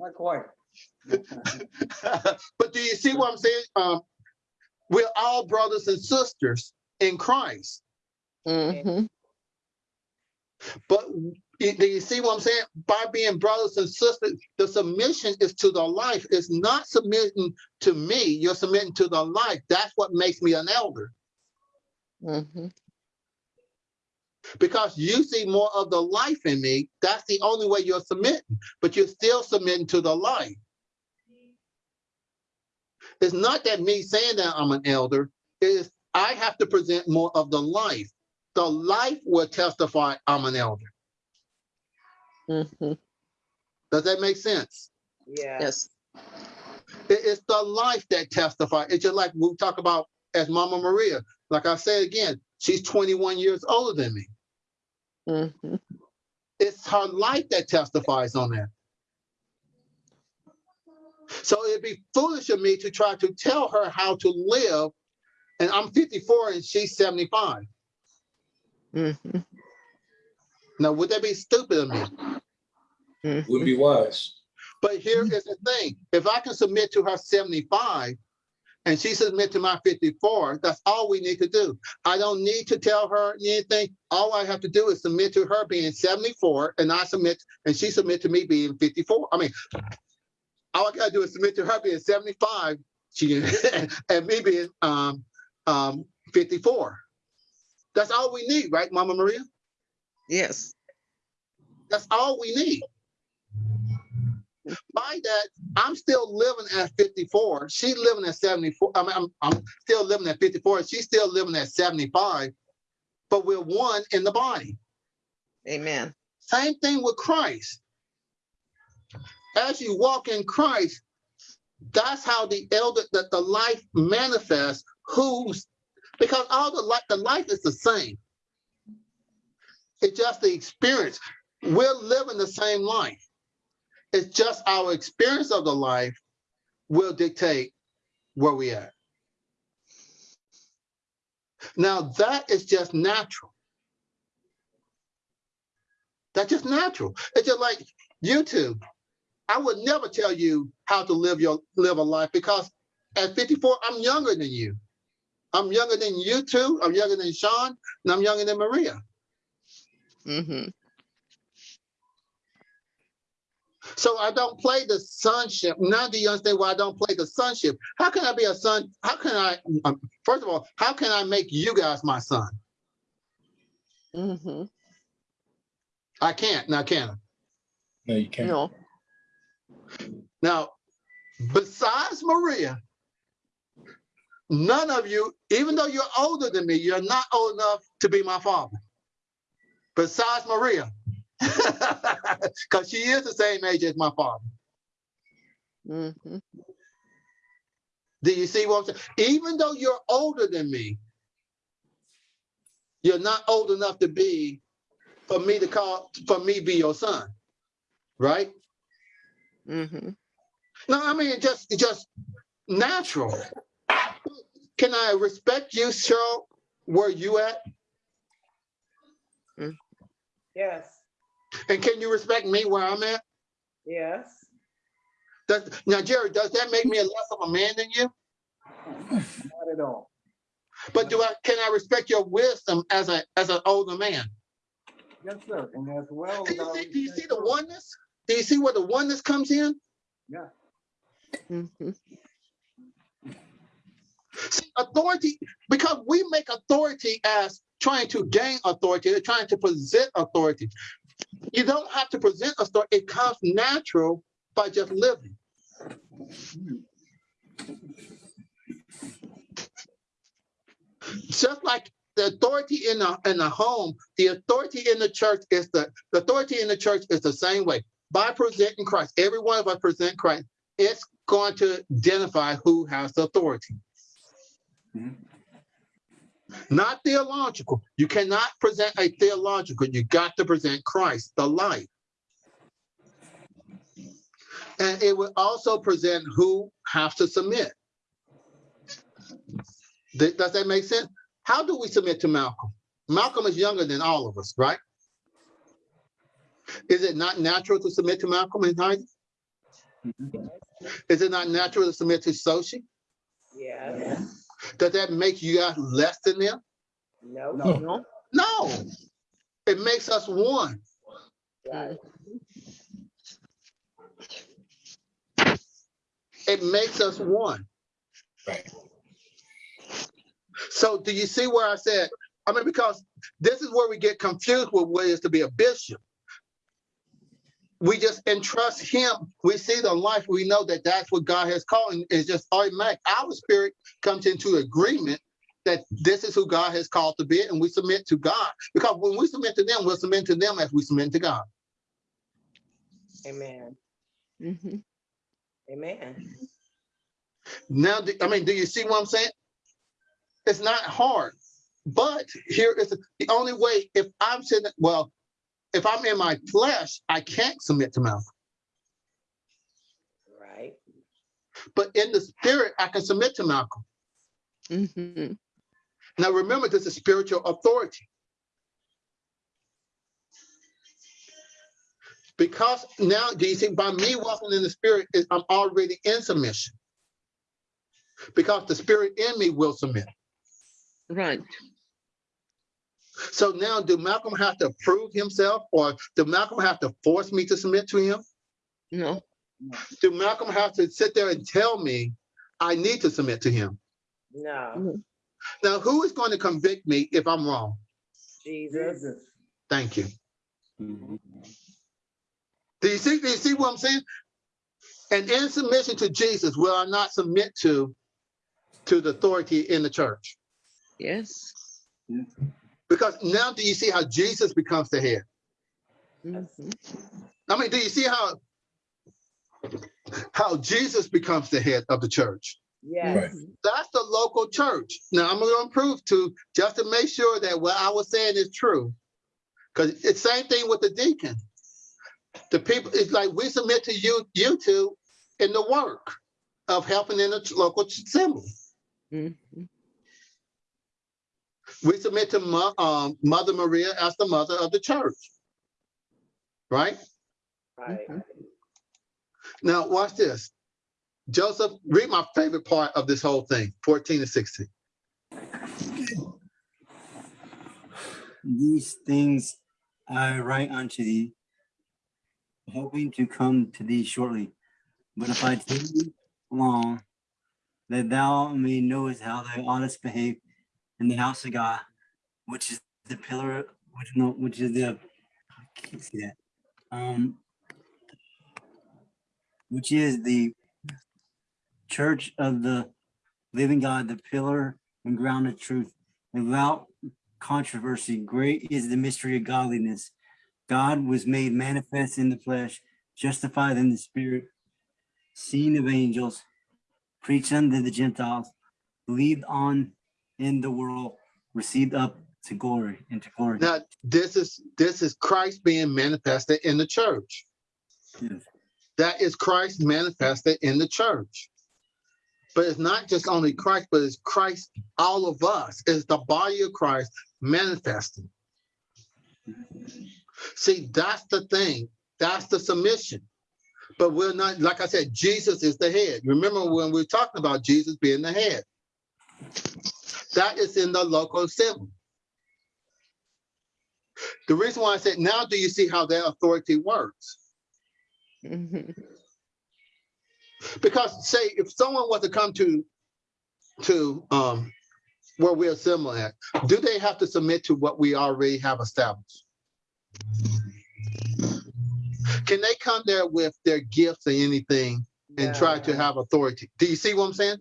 Not quite. but do you see what I'm saying? Um, we're all brothers and sisters in Christ. Mhm. But do you see what I'm saying? By being brothers and sisters, the submission is to the life. It's not submitting to me. You're submitting to the life. That's what makes me an elder Mhm. because you see more of the life in me. That's the only way you're submitting, but you're still submitting to the life. It's not that me saying that I'm an elder, it is I have to present more of the life. The life will testify I'm an elder. Mhm. Does that make sense? Yeah. Yes. It- it's the life that testifies. It's just like we talk about as Mama Maria. Like I said again, she's 21 years older than me. Mhm. It's her life that testifies on that. So it'd be foolish of me to try to tell her how to live. And I'm 54 and she's 75. Mhm. Now, would that be stupid of me? Mhm. Wouldn't be wise. But here is the thing. If I can submit to her 75 and she submit to my 54, that's all we need to do. I don't need to tell her anything. All I have to do is submit to her being 74 and I submit and she submit to me being 54. I mean, all I gotta do is submit to her being 75 she, and me being um, um, 54. That's all we need, right, Mama Maria? Yes. That's all we need. By that, I'm still living at 54. She's living at 74. I mean, I'm, I'm still living at 54. She's still living at 75. But we're one in the body. Amen. Same thing with Christ. As you walk in Christ, that's how the elder that the life manifests. Who's because all the life the life is the same. It's just the experience. We're living the same life. It's just our experience of the life will dictate where we are. Now that is just natural. That's just natural. It's just like you two. I would never tell you how to live your live a life because at 54, I'm younger than you. I'm younger than you two. I'm younger than Sean, and I'm younger than Maria. Mhm. So I don't play the sonship. Now do you understand why I don't play the sonship? How can I be a son? How can I, um, first of all, how can I make you guys my son? Mm-hmm. I can't. Now can I? No, you can't. No. Now, besides Maria, none of you, even though you're older than me, you're not old enough to be my father. Besides Maria, because she is the same age as my father. Mhm. Do you see what I'm saying? Even though you're older than me, you're not old enough to be for me to call for me be your son, right? Mhm. No, I mean just just natural. Can I respect you, Cheryl? Where you at? Yes, And can you respect me where I'm at? yes. Does, now, Jerry, does that make me a less of a man than you? Not at all. But do I can I respect your wisdom as a as an older man? Yes, sir. And as well. Do you see, do you see the oneness? Do you see where the oneness comes in? Yeah. Mhm. See, authority, because we make authority as trying to gain authority, they're trying to present authority. You don't have to present authority. It comes natural by just living. Just like the authority in the in the home, the authority in the church is the, the authority in the church is the same way. By presenting Christ, every one of us present Christ, it's going to identify who has the authority. Mm-hmm. Not theological. You cannot present a theological. You got to present Christ, the life. And it will also present who have to submit. Th- Does that make sense? How do we submit to Malcolm? Malcolm is younger than all of us, right? Is it not natural to submit to Malcolm and Heidi? Mm-hmm. Is it not natural to submit to Sochi? Yeah, Does that make you guys less than them? no, No. Hmm. No. It makes us one. right. It makes us one. Right. So do you see where I said, I mean, because this is where we get confused with what it is to be a bishop. We just entrust him. We see the life. We know that that's what God has called. And it's just automatic. Our spirit comes into agreement that this is who God has called to be, and we submit to God. Because when we submit to them, we'll submit to them as we submit to God. Amen, Mhm. amen. Now, do- I mean, do you see what I'm saying? It's not hard, but here is the- the only way. If I'm sitting, well, if I'm in my flesh, I can't submit to Malcolm. Right, But in the spirit, I can submit to Malcolm. Mhm. Now, remember, this is spiritual authority. Because now, do you see, by me walking in the spirit, I'm already in submission. Because the spirit in me will submit. Right. So now, do Malcolm have to prove himself, or do Malcolm have to force me to submit to him? No. Do Malcolm have to sit there and tell me I need to submit to him? no, Now, who is going to convict me if I'm wrong? Jesus, Jesus. Thank you. Mm-hmm. Do you see? Do you see what I'm saying? And in submission to Jesus, will I not submit to to the authority in the church? Yes. Because now, do you see how Jesus becomes the head? Mhm. I mean, do you see how how Jesus becomes the head of the church? yes, That's the local church. Now I'm going to prove to just to make sure that what I was saying is true. Because it's same thing with the deacon. The people, it's like we submit to you, you two, in the work of helping in the local assembly. Mhm. We submit to Mo- um, Mother Maria as the mother of the church. Right? right. Now watch this. Joseph, read my favorite part of this whole thing, 14 and 16. These things I write unto thee, hoping to come to thee shortly. But if I tarry long, that thou may knowest how thou oughtest behave in the house of God, which is the pillar, which no, which is the, I can't see that. Um, which is the church of the living God, the pillar and ground of truth, without controversy. Great is the mystery of godliness. God was made manifest in the flesh, justified in the spirit, seen of angels, preached unto the Gentiles, believed on in the world, received up to glory, into glory. Now, this is this is Christ being manifested in the church. Yes. That is Christ manifested in the church. But it's not just only Christ, but it's Christ, all of us, is the body of Christ manifesting. See, that's the thing. That's the submission. But we're not, like I said, Jesus is the head. Remember when we were talking about Jesus being the head? That is in the local assembly. The reason why I said, now do you see how that authority works? Mhm. Because say if someone was to come to to um where we assemble at, do they have to submit to what we already have established? Can they come there with their gifts or anything and try to have authority? Do you see what I'm saying?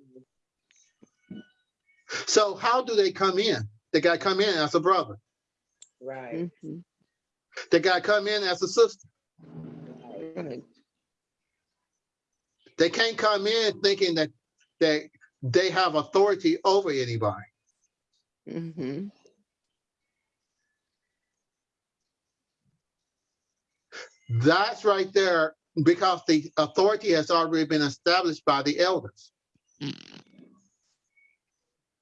So how do they come in? They got to come in as a brother. Right. Mhm, They got to come in as a sister. right. They can't come in thinking that that they have authority over anybody. Mm -hmm. That's right there because the authority has already been established by the elders.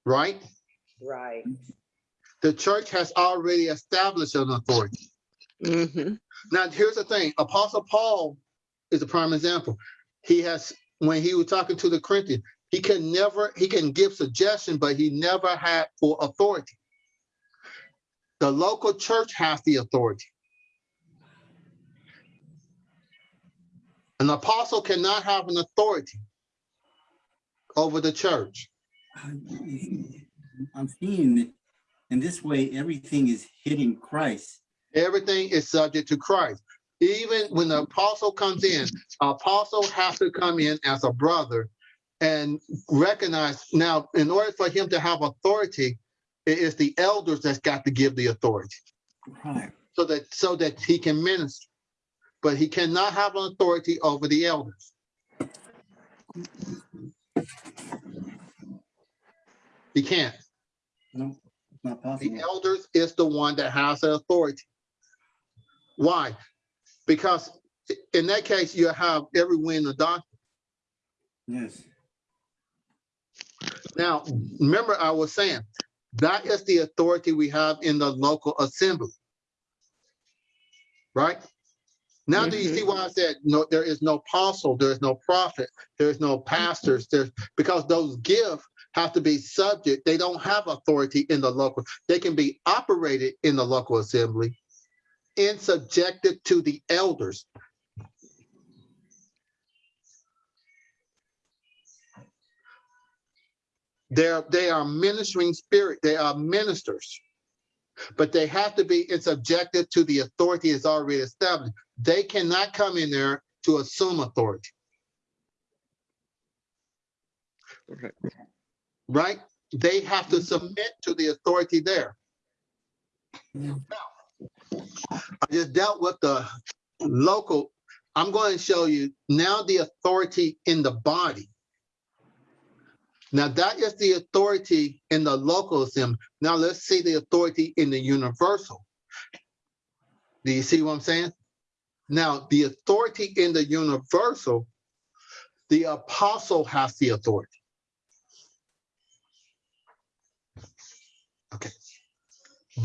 Right? Right. The church has already established an authority. mhm, Now, here's the thing Apostle Paul is a prime example. He has, when he was talking to the Corinthians, he can never, he can give suggestion, but he never had full authority. The local church has the authority. An apostle cannot have an authority over the church. I'm seeing that in this way, everything is hitting Christ. Everything is subject to Christ. Even when the apostle comes in, apostle has to come in as a brother and recognize now, in order for him to have authority, it is the elders that's got to give the authority Right. so that so that he can minister. But he cannot have an authority over the elders. He can't. No, it's not possible. The elders is the one that has the authority. Why? Because in that case, you have every wind of doctrine. Yes. Now, remember I was saying, that is the authority we have in the local assembly. Right? Now, do you see why I said, no, there is no apostle, there is no prophet, there is no pastors, there's, because those gifts have to be subject, they don't have authority in the local, they can be operated in the local assembly and subjected to the elders. They're, they are ministering spirit, they are ministers. But they have to be, subjected to the authority is already established. They cannot come in there to assume authority, correct. Right? They have to mm-hmm. submit to the authority there. Yeah. I just dealt with the local. I'm going to show you now the authority in the body. Now that is the authority in the local assembly. Now let's see the authority in the universal. Do you see what I'm saying? Now the authority in the universal, the apostle has the authority. Okay.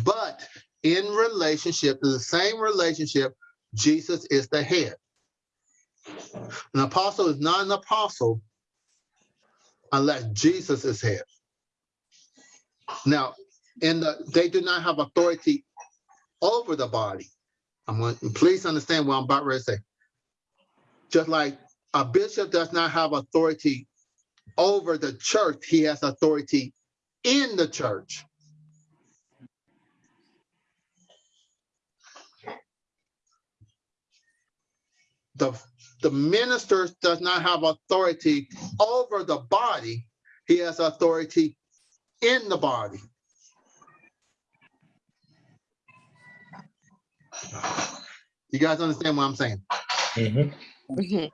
But in relationship, to the same relationship, Jesus is the head. An apostle is not an apostle unless Jesus is head. Now, in the they do not have authority over the body. I'm going to, please understand what I'm about to say. Just like a bishop does not have authority over the church, he has authority in the church. The the minister does not have authority over the body. He has authority in the body. You guys understand what i'm saying? Mhm. Mhm,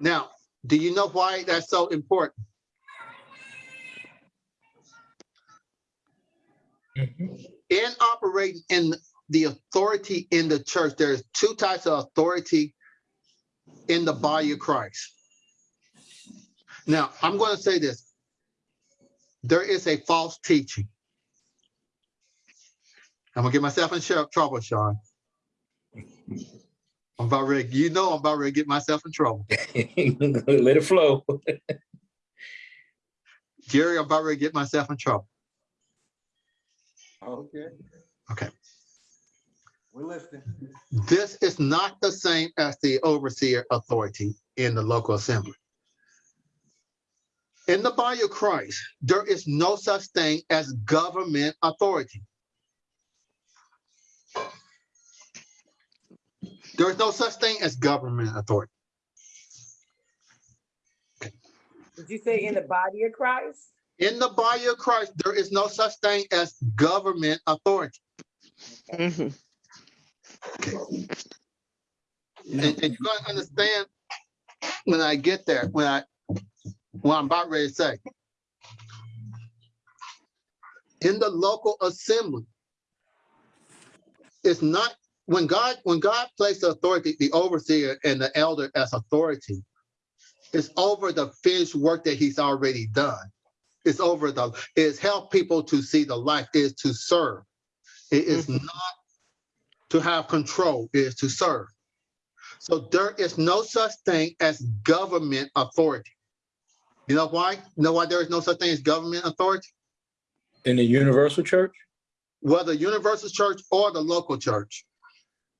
now do you know why that's so important? Mhm. in operating in the authority in the church. There's two types of authority in the body of christ. Now i'm going to say this. There is a false teaching. I'm going to get myself in trouble sean. I'm about ready you know i'm about ready to get myself in trouble. Let it flow. jerry i'm about ready to get myself in trouble. Okay. Okay. We're listening. This is not the same as the overseer authority in the local assembly. In the body of Christ, there is no such thing as government authority. There is no such thing as government authority. Did you say in the body of Christ? In the body of Christ, there is no such thing as government authority. Mm-hmm. Mhm. And, and you're gonna understand when I get there, when I, what I'm about ready to say. In the local assembly, it's not, when God, when God placed the authority, the overseer and the elder as authority, it's over the finished work that he's already done. It's over the, it's help people to see the light, is to serve. It is not to have control, is to serve. So there is no such thing as government authority. You know why? You know why there is no such thing as government authority? In the universal church, Whether universal church or the local church.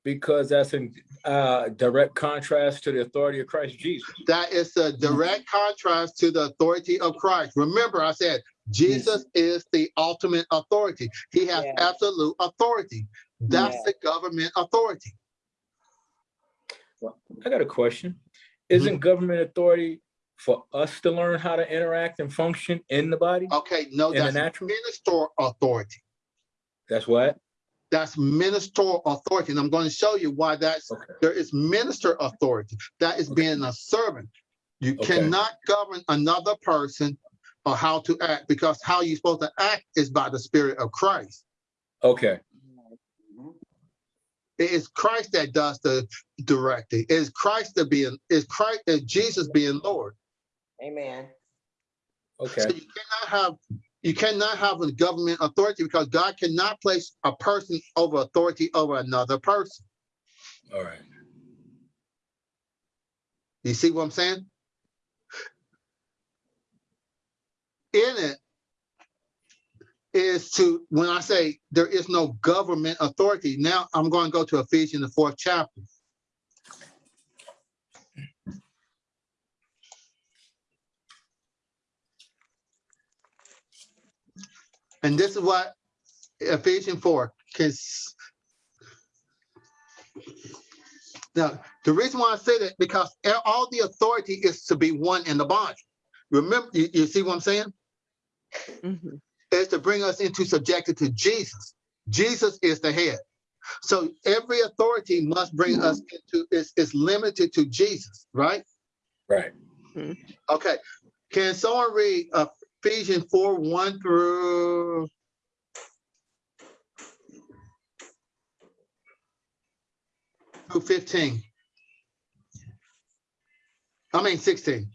because that's in uh, direct contrast to the authority of Christ Jesus. That is a direct contrast to the authority of Christ. Remember, I said Jesus is the ultimate authority. He has Yes. absolute authority. That's Yes. the government authority. Well, I got a question. Isn't mm-hmm. government authority for us to learn how to interact and function in the body? Okay, no, In the that's natural? ministerial authority. That's what? That's ministerial authority. And I'm going to show you why that's Okay. there is minister authority. That is being a servant. You Okay. cannot govern another person or how to act because how you're supposed to act is by the spirit of Christ. Okay, It is Christ that does the directing. It is Christ that being is Christ is Jesus being Lord. Amen. okay, So you cannot have you cannot have a government authority because God cannot place a person over authority over another person. all right. You see what I'm saying? In it is to, when I say there is no government authority, now I'm going to go to Ephesians, the fourth chapter. And this is what Ephesians 4 can. Now, the reason why I say that because all the authority is to be one in the body. Remember, you, you see what I'm saying? Mhm. Is to bring us into subjected to Jesus. Jesus is the head. So every authority must bring us mm-hmm. into is is limited to Jesus, right? Right. Mm-hmm. Okay. Can someone read uh, Ephesians 4, 1 through through 15? I mean 16.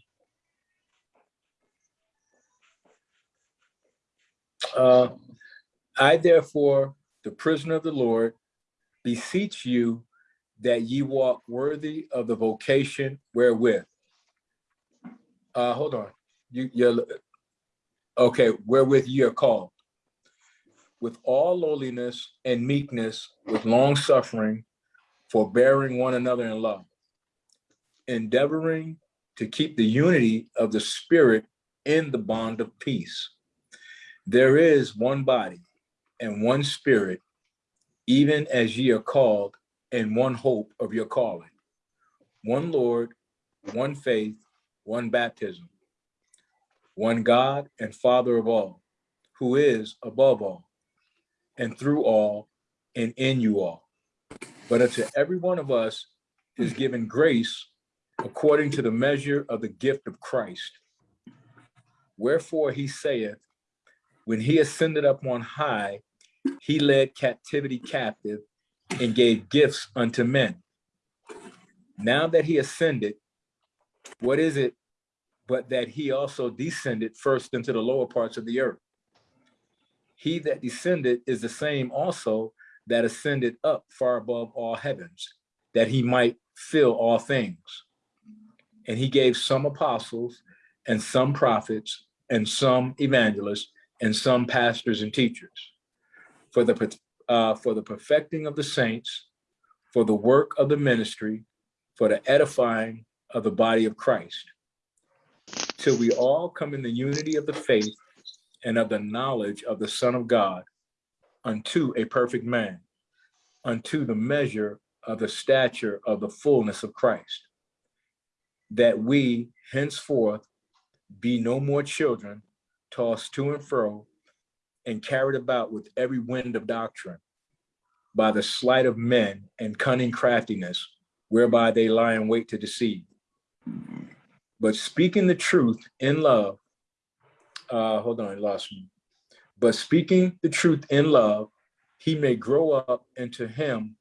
Uh, I therefore, the prisoner of the Lord, beseech you that ye walk worthy of the vocation wherewith. Uh, hold on, you, you're, okay, wherewith ye are called. With all lowliness and meekness, with long suffering, forbearing one another in love. Endeavoring to keep the unity of the spirit in the bond of peace. There is one body and one spirit, even as ye are called, and one hope of your calling. One Lord, one faith, one baptism, one God and Father of all, who is above all, and through all, and in you all. But unto every one of us is given grace according to the measure of the gift of Christ. Wherefore he saith, when he ascended up on high, he led captivity captive and gave gifts unto men. Now that he ascended, what is it but that he also descended first into the lower parts of the earth? He that descended is the same also that ascended up far above all heavens, that he might fill all things. And he gave some apostles and some prophets and some evangelists and some pastors and teachers. For the, uh, for the perfecting of the saints, for the work of the ministry, for the edifying of the body of Christ, till we all come in the unity of the faith and of the knowledge of the Son of God, unto a perfect man, unto the measure of the stature of the fullness of Christ, that we henceforth be no more children, tossed to and fro, and carried about with every wind of doctrine, by the sleight of men and cunning craftiness, whereby they lie in wait to deceive. But speaking the truth in love, uh, hold on, I lost me. But speaking the truth in love, he may grow up into him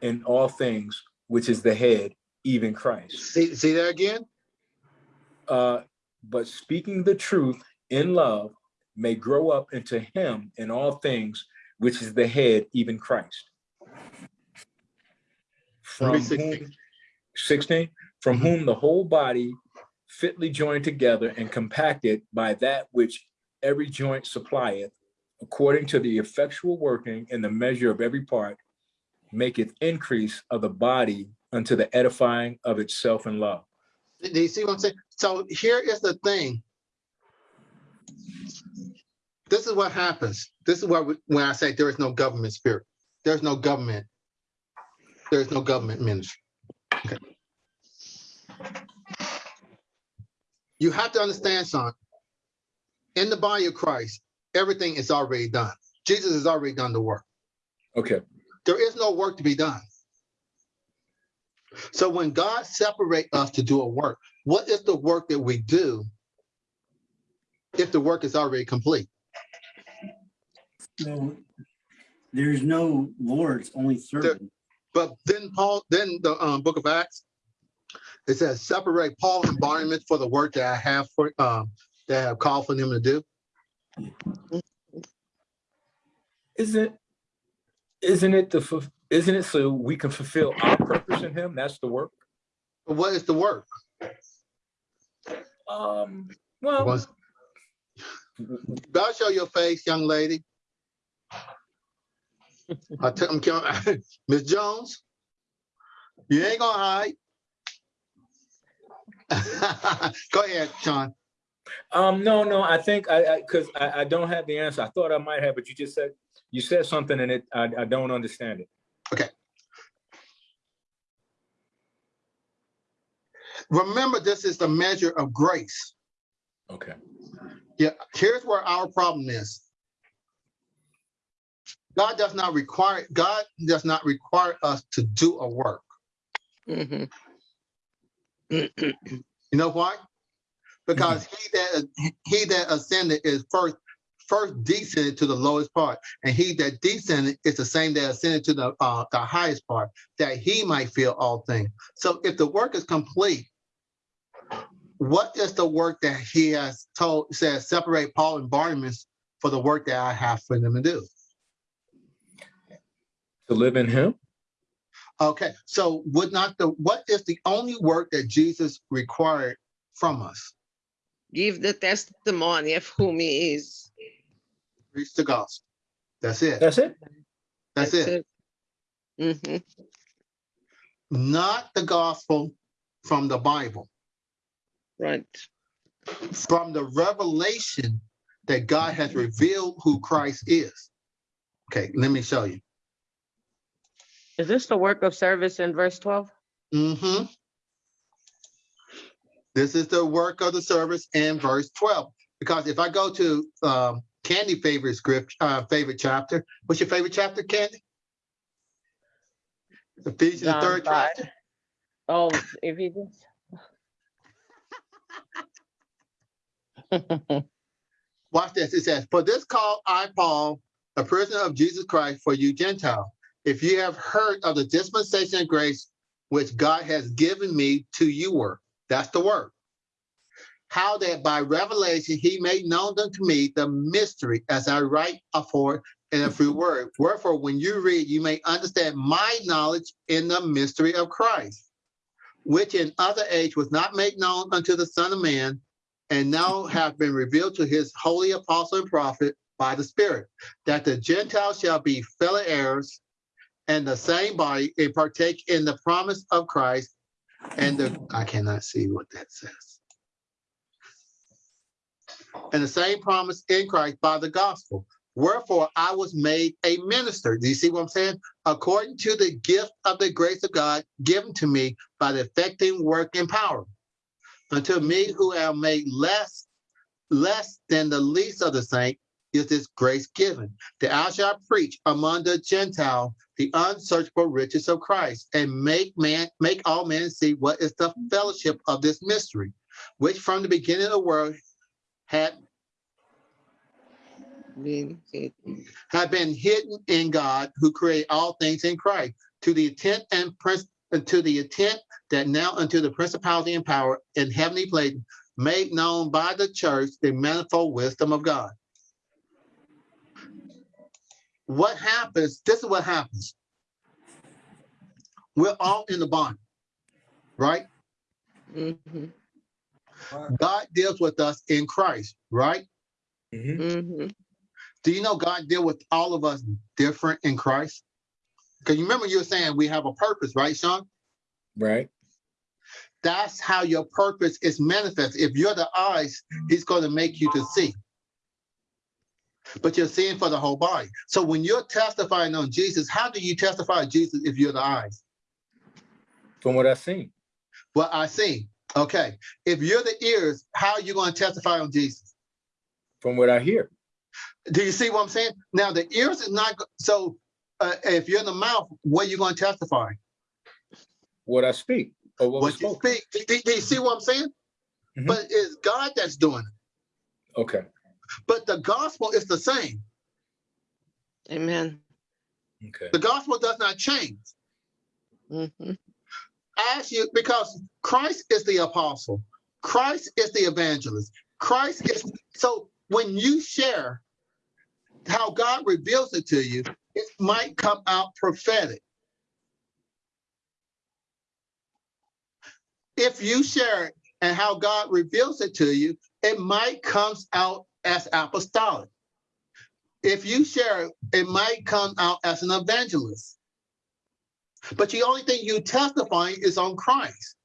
in all things, which is the head, even Christ. See, see that again? Uh, but speaking the truth in love may grow up into him in all things, which is the head, even Christ. From 16. whom, 16, from Mhm. whom the whole body fitly joined together and compacted by that which every joint supplieth, according to the effectual working in the measure of every part, maketh increase of the body unto the edifying of itself in love. Do you see what I'm saying? So here is the thing. This is what happens. This is what, we- when I say there is no government spirit, there's no government. There's no government ministry. Okay. You have to understand, son, in the body of Christ, everything is already done. Jesus has already done the work. Okay, There is no work to be done. So when God separates us to do a work, what is the work that we do if the work is already complete? So there's no lords, only servants. But then Paul, then the um, book of Acts, it says, separate Paul and Barnabas for the work that I have for, um, that I have called for them to do. isn't, isn't it the, isn't it so we can fulfill our purpose in him? That's the work? What is the work? Um, well, God show your face, young lady. I tell him, Miss Jones, you ain't gonna hide. Go ahead, Sean. um, no, no, I think I, I, cause I, I don't have the answer. I thought I might have, but you just said, you said something and it, I, I don't understand it. Okay. Remember, this is the measure of grace. Okay, Yeah, here's where our problem is. God does not require, God does not require us to do a work. Mhm. You know why? Because he that he that ascended is first first descended to the lowest part, and he that descended is the same that ascended to the uh, the highest part, that he might feel all things. So if the work is complete, what is the work that he has told says separate Paul and Barnabas for the work that I have for them to do? to live in him? Okay, so would not the what is the only work that Jesus required from us? Give the testimony of whom he is. Preach the gospel. That's it. That's it? That's it. Mhm. Not the gospel from the Bible, Right. from the revelation that God has revealed who Christ is. Okay, let me show you. Is this the work of service in verse twelve? Mm-hmm. This is the work of the service in verse 12. Because if I go to um, Candy favorite script, uh, favorite chapter, what's your favorite chapter, Candy? Ephesians, the third five. chapter. Oh, Ephesians. Watch this. It says, For this call I, Paul, a prisoner of Jesus Christ for you Gentile. If you have heard of the dispensation of grace which God has given me to you work. That's the word. How that by revelation he made known unto me the mystery as I write afore in a few words. Wherefore, when you read, you may understand my knowledge in the mystery of Christ, which in other age was not made known unto the Son of Man, and now have been revealed to his holy apostle and prophet by the Spirit, that the Gentiles shall be fellow heirs and the same body and partake in the promise of Christ and the, I cannot see what that says. And the same promise in Christ by the gospel. Wherefore I was made a minister. Do you see what I'm saying? According to the gift of the grace of God given to me by the effecting work and power. Unto me who am made less, less than the least of the saints, is this grace given, that I shall preach among the Gentile the unsearchable riches of Christ, and make man make all men see what is the fellowship of this mystery, which from the beginning of the world had Being hid. have been hidden in God, who created all things in Christ, to the intent and prince, to the intent that now unto the principality and power in heavenly places, made known by the church the manifold wisdom of God. What happens? This is what happens. We're all in the body, right? Mhm, God deals with us in Christ, right? Mhm. mhm. Do you know God deal with all of us different in Christ? Because you remember you were saying we have a purpose, right, Sean? Right. That's how your purpose is manifest. If you're the eyes, he's going to make you to see. But you're seeing for the whole body. So when you're testifying on Jesus, how do you testify Jesus if you're the eyes? From what I've seen. Well, I see. Okay. If you're the ears, how are you going to testify on Jesus? From what I hear. Do you see what I'm saying? Now the ears is not so. Uh, if you're in the mouth, what are you going to testify? What I speak. Or what, What you speak. Do, do- do you see what I'm saying? Mhm. But it's God that's doing it. Okay. But the gospel is the same. Amen. Okay. The gospel does not change. Mhm. As you because Christ is the apostle, Christ is the evangelist, Christ is so when you share how God reveals it to you, it might come out prophetic. If you share it and how God reveals it to you, it might comes out as apostolic. If you share it, it might come out as an evangelist. But the only thing you testifying is on Christ.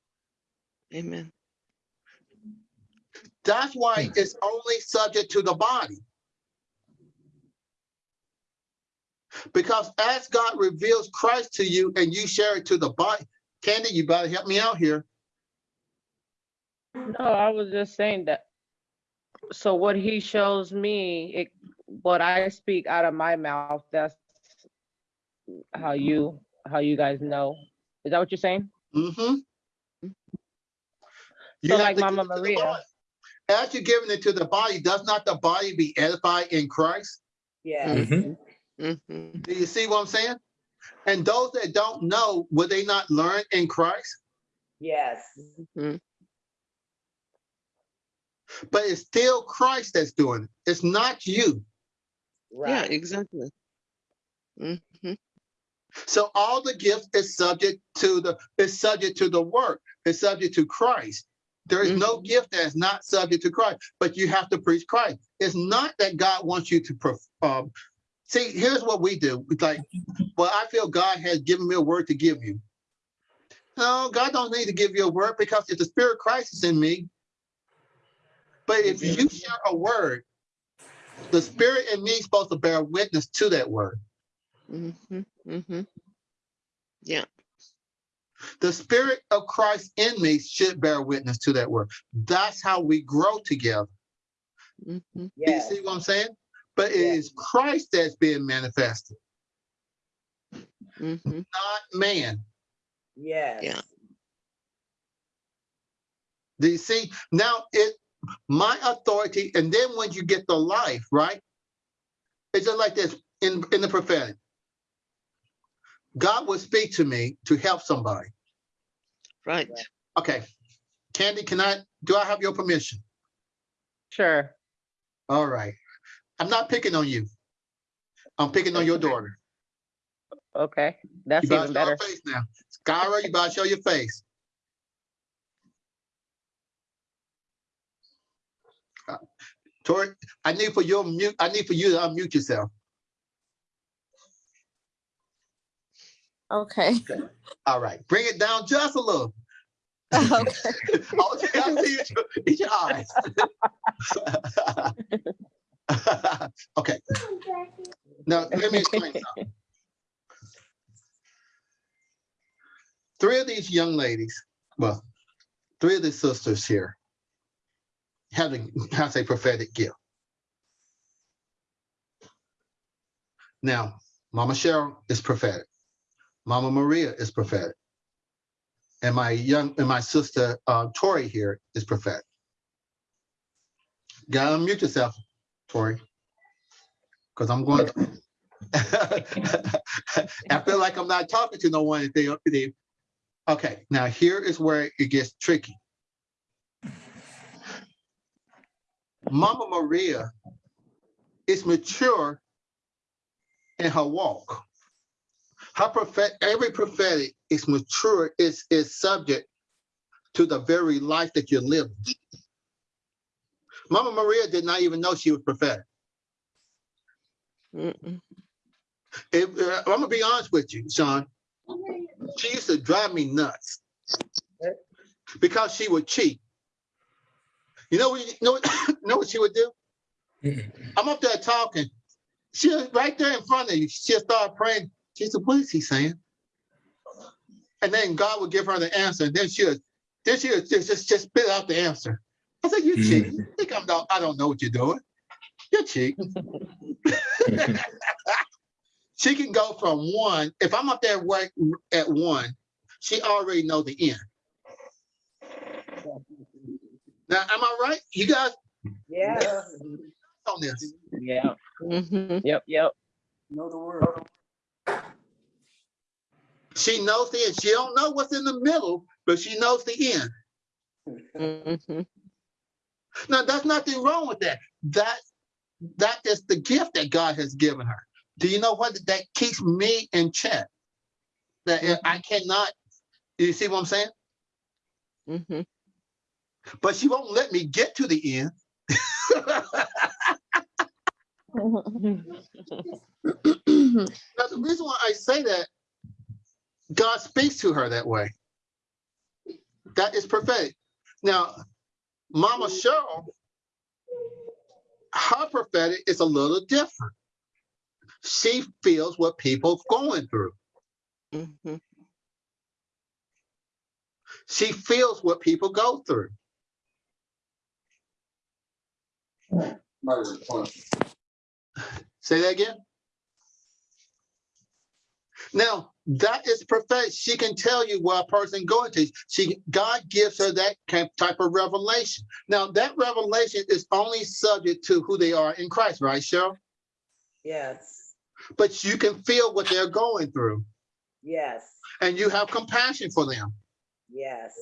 Amen. That's why hmm. it's only subject to the body. Because as God reveals Christ to you and you share it to the body, Candy, you better help me out here. No, I was just saying that. So what he shows me, it, what I speak out of my mouth, that's how you, how you guys know. Is that what you're saying? Mm-hmm. You So like Mama it to the Maria. body. As you're giving it to the body, does not the body be edified in Christ? Yes. Mhm. Mhm. Do you see what I'm saying? And those that don't know, will they not learn in Christ? Yes. Mhm. But it's still Christ that's doing it. It's not you. Yeah, Right. exactly. Mhm. So all the gifts is subject to the is subject to the work. It's subject to Christ. There is no gift that is not subject to Christ, but you have to preach Christ. It's not that God wants you to perf- um, see. Here's what we do. It's like, well, I feel God has given me a word to give you. No, God don't need to give you a word because if the Spirit of Christ is in me. But if you share a word, the Spirit in me is supposed to bear witness to that word. Mm -hmm, mm -hmm. Yeah. The spirit of Christ in me should bear witness to that word. That's how we grow together. Mm -hmm. Do You see what I'm saying? But it Yeah. is Christ that's being manifested, Mhm. not man. Yes. Yeah. Do you see? Now it my authority, and then when you get the life, right? It's just like this in, in the prophetic. God will speak to me to help somebody. Right. Okay. Candy, can I do I have your permission? Sure. All right. I'm not picking on you. I'm picking on your daughter. Okay, that's You better even show better. your face now. Skyra, you better show your face. Uh, Tori, I need for your mute, I need for you to unmute yourself. Okay. All right, bring it down just a little. Okay. All you gotta see is your, is your eyes. okay. Now let me explain. Three of these young ladies, well, three of the sisters here have a has a prophetic gift. Now, Mama Cheryl is prophetic. Mama Maria is prophetic. And my young and my sister uh, Tori here is prophetic. Gotta unmute yourself, Tori. Because I'm going to. I feel like I'm not talking to no one if they, they Okay, now here is where it gets tricky. Mama Maria is mature in her walk. Her prophet, every prophetic is mature, is, is subject to the very life that you're living. Mama Maria did not even know she was prophetic. If, uh, I'm gonna be honest with you, Sean. She used to drive me nuts because she would cheat. You know what? You know, what- you know what she would do? I'm up there talking. She was right there in front of you. She'll start praying. She said, "What is he saying?" And then God would give her the answer. And then she would, then she'll just just, just spit out the answer. I said, "You cheat. You think I'm not, I don't know what you're doing. You're cheating. she can go from one. If I'm up there work at one, she already know the end. Now, am I right? You guys Yeah. on this? Yeah, Mhm. yep, yep. Know the word. She knows the end. She don't know what's in the middle, but she knows the end. Mhm. Now, there's nothing wrong with that. That that is the gift that God has given her. Do you know what that keeps me in check? That I cannot. You see what I'm saying? Mhm. But she won't let me get to the end. Now, the reason why I say that, God speaks to her that way. That is prophetic. Now, Mama Cheryl, her prophetic is a little different. She feels what people going through. Mhm. She feels what people go through. Say that again. Now, that is prophetic. She can tell you what a person going to. She God gives her that type of revelation. Now, that revelation is only subject to who they are in Christ, right, Cheryl? Yes. But you can feel what they're going through, Yes. and you have compassion for them. Yes.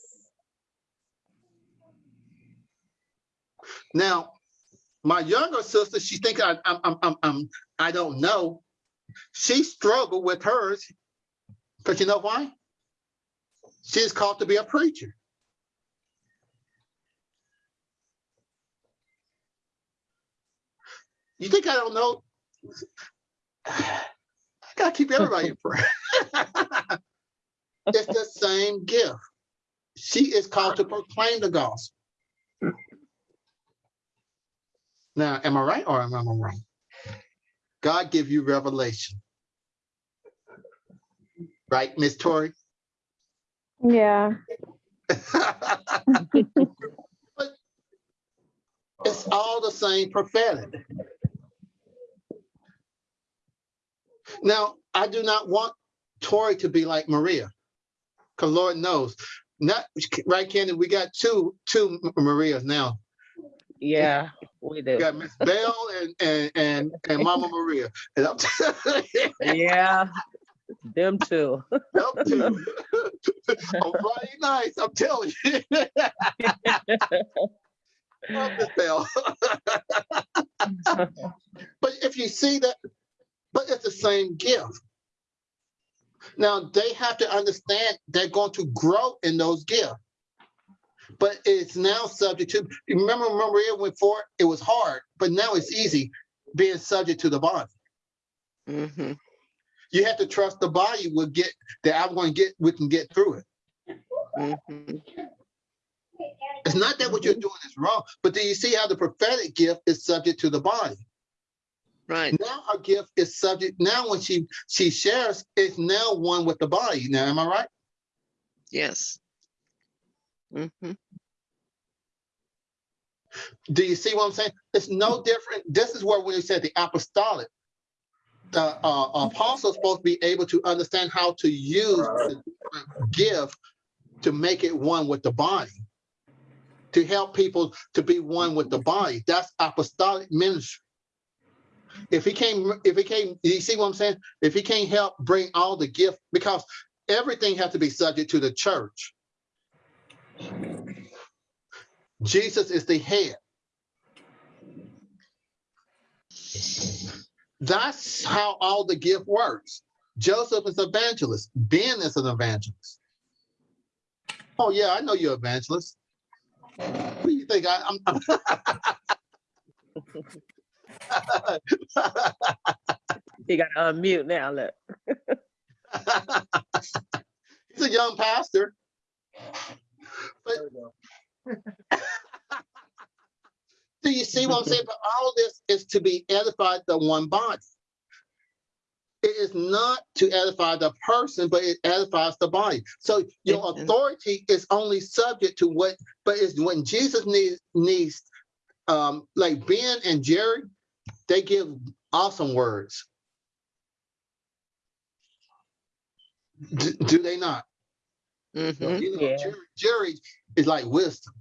Now, my younger sister, she think I, I'm, I'm, I'm, I don't know. She struggled with hers, because you know why? She's called to be a preacher. You think I don't know? I gotta keep everybody in prayer. it's the same gift. She is called to proclaim the gospel. Now, am I right or am I wrong? God give you revelation. Right, Miss Tori? Yeah. But it's all the same prophetic. Now, I do not want Tori to be like Maria, because Lord knows, not right, Candy. We got two two Marias now. Yeah, we We do. got Miss Bell and and and, and Mama Maria. And I'm Yeah, them too. Them two. On Friday nights, I'm telling you. Love Miss Bell. But if you see that, but it's the same gift. Now they have to understand they're going to grow in those gifts. But it's now subject to, remember when Maria went for it, it was hard, but now it's easy being subject to the body. Mhm. You have to trust the body will get that I'm going to get. We can get through it. Mhm. It's not that what you're doing is wrong, but do you see how the prophetic gift is subject to the body? Right, Now her gift is subject. Now when she she shares, it's now one with the body. Now, am I right? yes. Mhm. Do you see what I'm saying? It's no different. This is where when you said the apostolic, the uh, apostle is supposed to be able to understand how to use the gift to make it one with the body, to help people to be one with the body. That's apostolic ministry. If he can't, if he can't, you see what I'm saying? If he can't help bring all the gift, because everything has to be subject to the church. Jesus is the head. That's how all the gift works. Joseph is evangelist. Ben is an evangelist. Oh yeah, I know you're evangelist. Who do you think I, I'm? he got to unmute now, look. He's a young pastor. There we go. Do you see what I'm saying? But all this is to be edified the one body. It is not to edify the person, but it edifies the body. So your authority is only subject to what, but it's when Jesus needs needs um like Ben and Jerry, they give awesome words. Do, do they not? Mhm. You know, Yeah. Jerry, Jerry is like wisdom.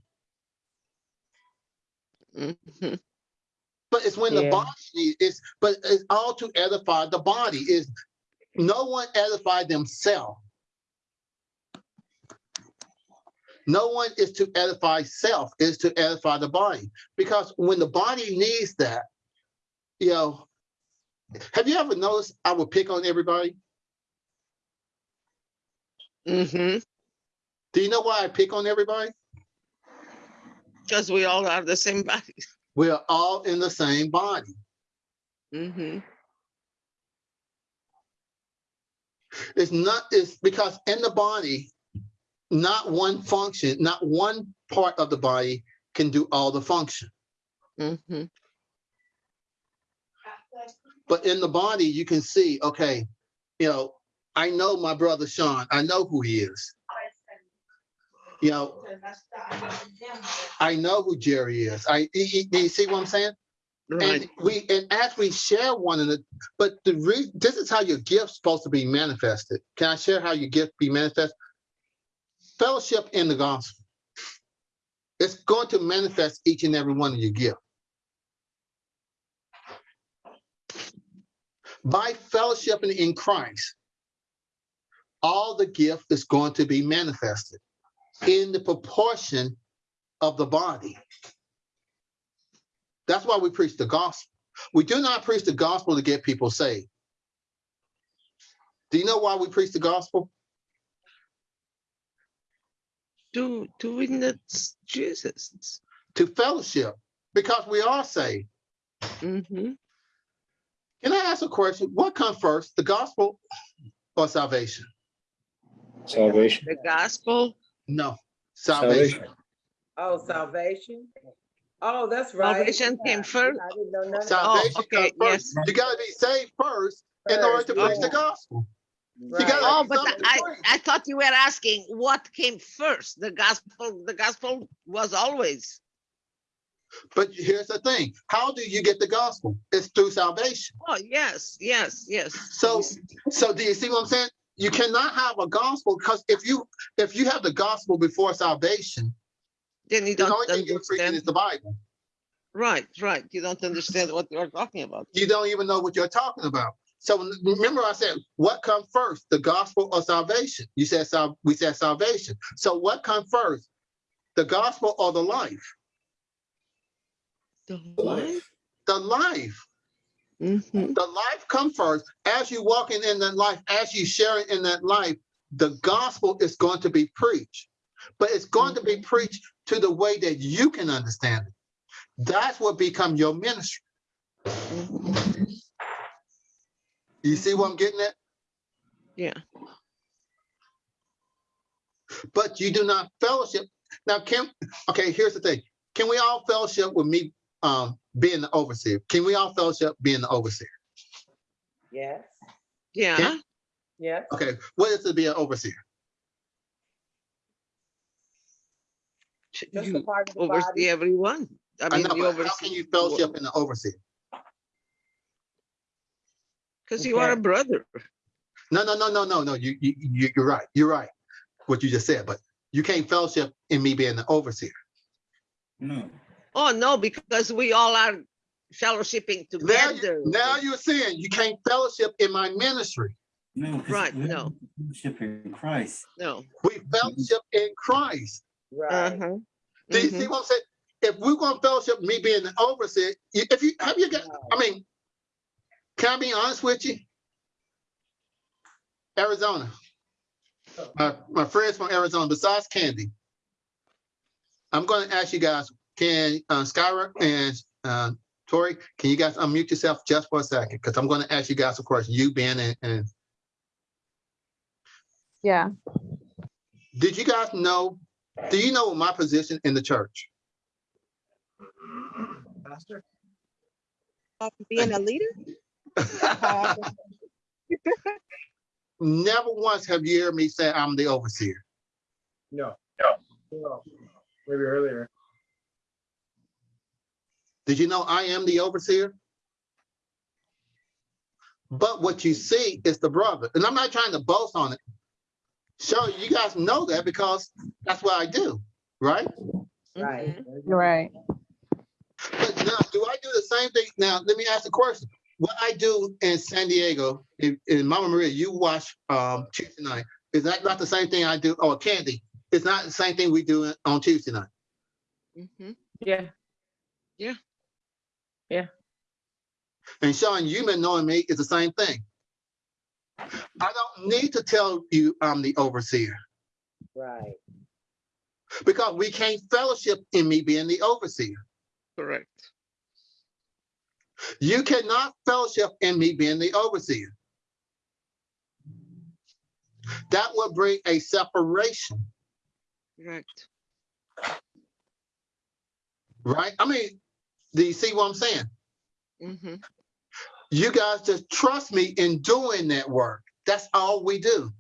Mhm. But it's when the body needs it's but it's all to edify the body. Is no one edify themselves. No one is to edify self, is to edify the body. Because when the body needs that, you know, have you ever noticed I would pick on everybody? Mhm. Do you know why I pick on everybody? Because we all have the same body. We're all in the same body. Mhm. It's not, it's because in the body, not one function, not one part of the body can do all the function. Mhm. But in the body, you can see, okay, you know, I know my brother Sean, I know who he is. You know, I know who Jerry is. I, you, you- you see what I'm saying? Right. And we, and as we share one another, but the re, this is how your gift's supposed to be manifested. Can I share how your gift be manifest? Fellowship in the gospel. It's going to manifest each and every one of your gift. By fellowshipping in Christ, all the gift is going to be manifested in the proportion of the body. That's why we preach the gospel. We do not preach the gospel to get people saved. Do you know why we preach the gospel? To doing that Jesus. To fellowship, because we are saved. Mhm. Can I ask a question? What comes first, the gospel or salvation? Salvation. The gospel. No, salvation. Salvation. Oh, salvation? Oh, that's right. Salvation came first? I didn't know none Salvation Oh, okay, first. yes. You gotta be saved first in order First, to preach the gospel. Right. gotta- Oh, but I. I thought you were asking what came first. The gospel, the gospel was always. But here's the thing, how do you get the gospel? It's through salvation. Oh, yes, yes, yes. So, so do you see what I'm saying? You cannot have a gospel because if you, if you have the gospel before salvation, Then you don't the only thing you're preaching is the Bible. Right, right. You don't understand what you're talking about. You don't even know what you're talking about. So remember I said, what comes first, the gospel or salvation? You said, sal- we said salvation. So what comes first, the gospel or the life? The life? The life. Mhm. The life comes first. As you walking in that life, as you sharing in that life, the gospel is going to be preached. But it's going to be preached to the way that you can understand it. That's what become your ministry. Mhm. You see what I'm getting at? Yeah, but you do not fellowship. Now, can, okay, here's the thing. Can we all fellowship with me um, being the overseer? Can we all fellowship being the overseer? Yes, yeah. yes. Okay, what is it to be an overseer? Just a You part of the oversee body. everyone. I I mean, know, you but how oversee. can you fellowship in the overseer? Because you are a brother. No, no, no, no, no, no. You, you, you- you're right. You're right. What you just said, but you can't fellowship in me being the overseer. No. Oh, no, because we all are fellowshipping Now, together. you- now you're saying you can't fellowship in my ministry. No. 'cause Right, no. Fellowship in Christ. No. We fellowship in Christ. Right. Uh-huh. Do you see what I'm saying? If we're going to fellowship me being the overseer, if you have you got, I mean, can I be honest with you? Arizona. My, my friends from Arizona, besides Candy, I'm going to ask you guys, can uh, Skyra and uh, Tori, can you guys unmute yourself just for a second? Because I'm going to ask you guys a question. You, Ben, and, and Yeah. did you guys know? Do you know my position in the church? Pastor? Being a leader? Never once have you heard me say I'm the overseer. No. No. No. Maybe earlier. Did you know I am the overseer? But what you see is the brother, and I'm not trying to boast on it. So you guys know that because that's what I do, right? Right. Mhm. Right. But now, do I do the same thing? Now, let me ask a question. What I do in San Diego, in, in Mama Maria, you watch um, Tuesday night. Is that not the same thing I do? Or Candy, it's not the same thing we do on Tuesday night. Mhm. Yeah. Yeah. And Sean, you been knowing me is the same thing. I don't need to tell you I'm the overseer Right. because we can't fellowship in me being the overseer. Correct. You cannot fellowship in me being the overseer. That would bring a separation, Correct. right? I mean, do you see what I'm saying? hmm You guys just trust me in doing that work. That's all we do.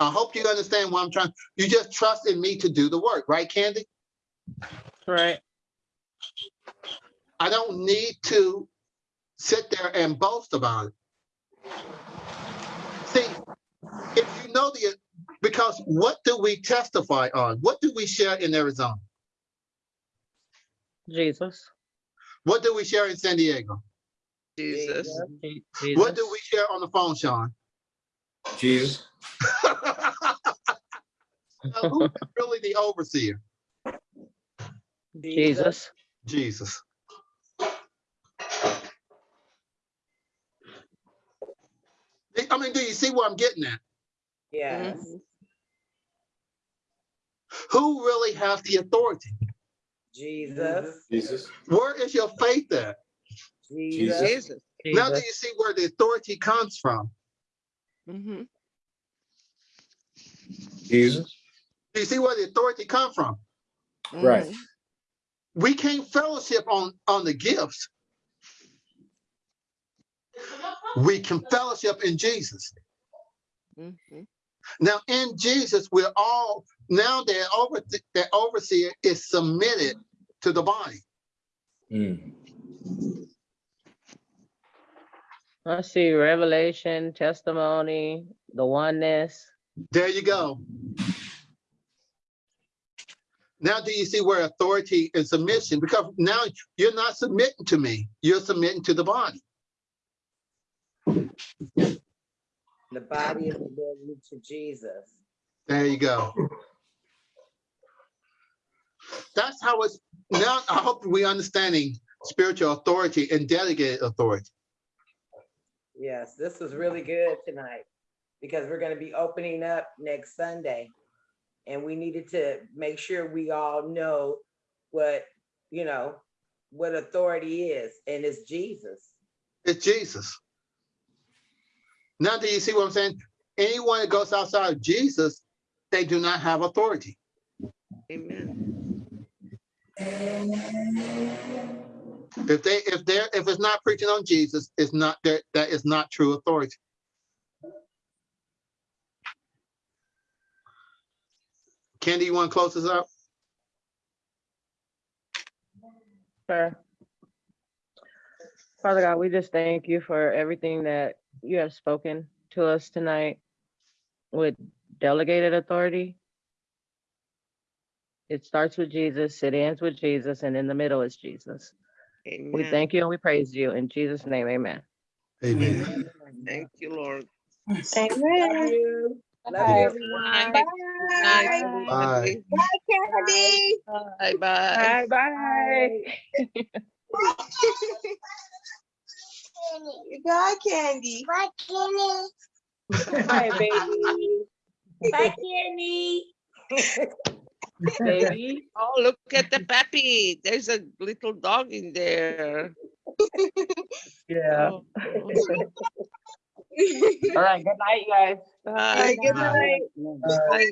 I hope you understand what I'm trying. You just trust in me to do the work, right, Candy? Right. I don't need to sit there and boast about it. See, if you know the, because what do we testify on? What do we share in Arizona? Jesus. What do we share in San Diego? Jesus. Je- What do we share on the phone, Sean? Jesus. Now, Who's really the overseer? Jesus. Jesus. I mean, do you see what I'm getting at? Yes. Mhm. Who really has the authority? Jesus. Jesus. Where is your faith at? Jesus. Jesus. Now that you see where the authority comes from? hmm Jesus. Do you see where the authority comes from? Right. We can't fellowship on, on the gifts. We can fellowship in Jesus. hmm Now, in Jesus, we're all now that over that overseer is submitted to the body. Mm. I see revelation, testimony, the oneness. There you go. Now, do you see where authority and submission? Because now you're not submitting to me, you're submitting to the body. The body of is devoted to Jesus. There you go. That's how it's now. I hope we understanding spiritual authority and delegated authority. Yes, this was really good tonight because we're gonna be opening up next Sunday. And we needed to make sure we all know what, you know, what authority is, and it's Jesus. It's Jesus. Now, do you see what I'm saying? Anyone that goes outside of Jesus, they do not have authority. Amen. If they, if they're, if it's not preaching on Jesus, it's not, that, that is not true authority. Candy, you want to close this up? Sure. Father God, we just thank you for everything that you have spoken to us tonight with delegated authority. It starts with Jesus, it ends with Jesus, and in the middle is Jesus. We Amen. thank you and we praise you. In Jesus' name, amen. Amen. Thank you, Lord. Love you. Love you, everyone. Bye. Good night, everybody. Candy. Bye, bye. Bye bye. Bye, Candy. Bye, Candy. Hi, baby. Bye, candy. Baby. Oh, look at the puppy. There's a little dog in there. Yeah. Oh. oh. All right. Good night, you guys. Bye. Good night. Bye.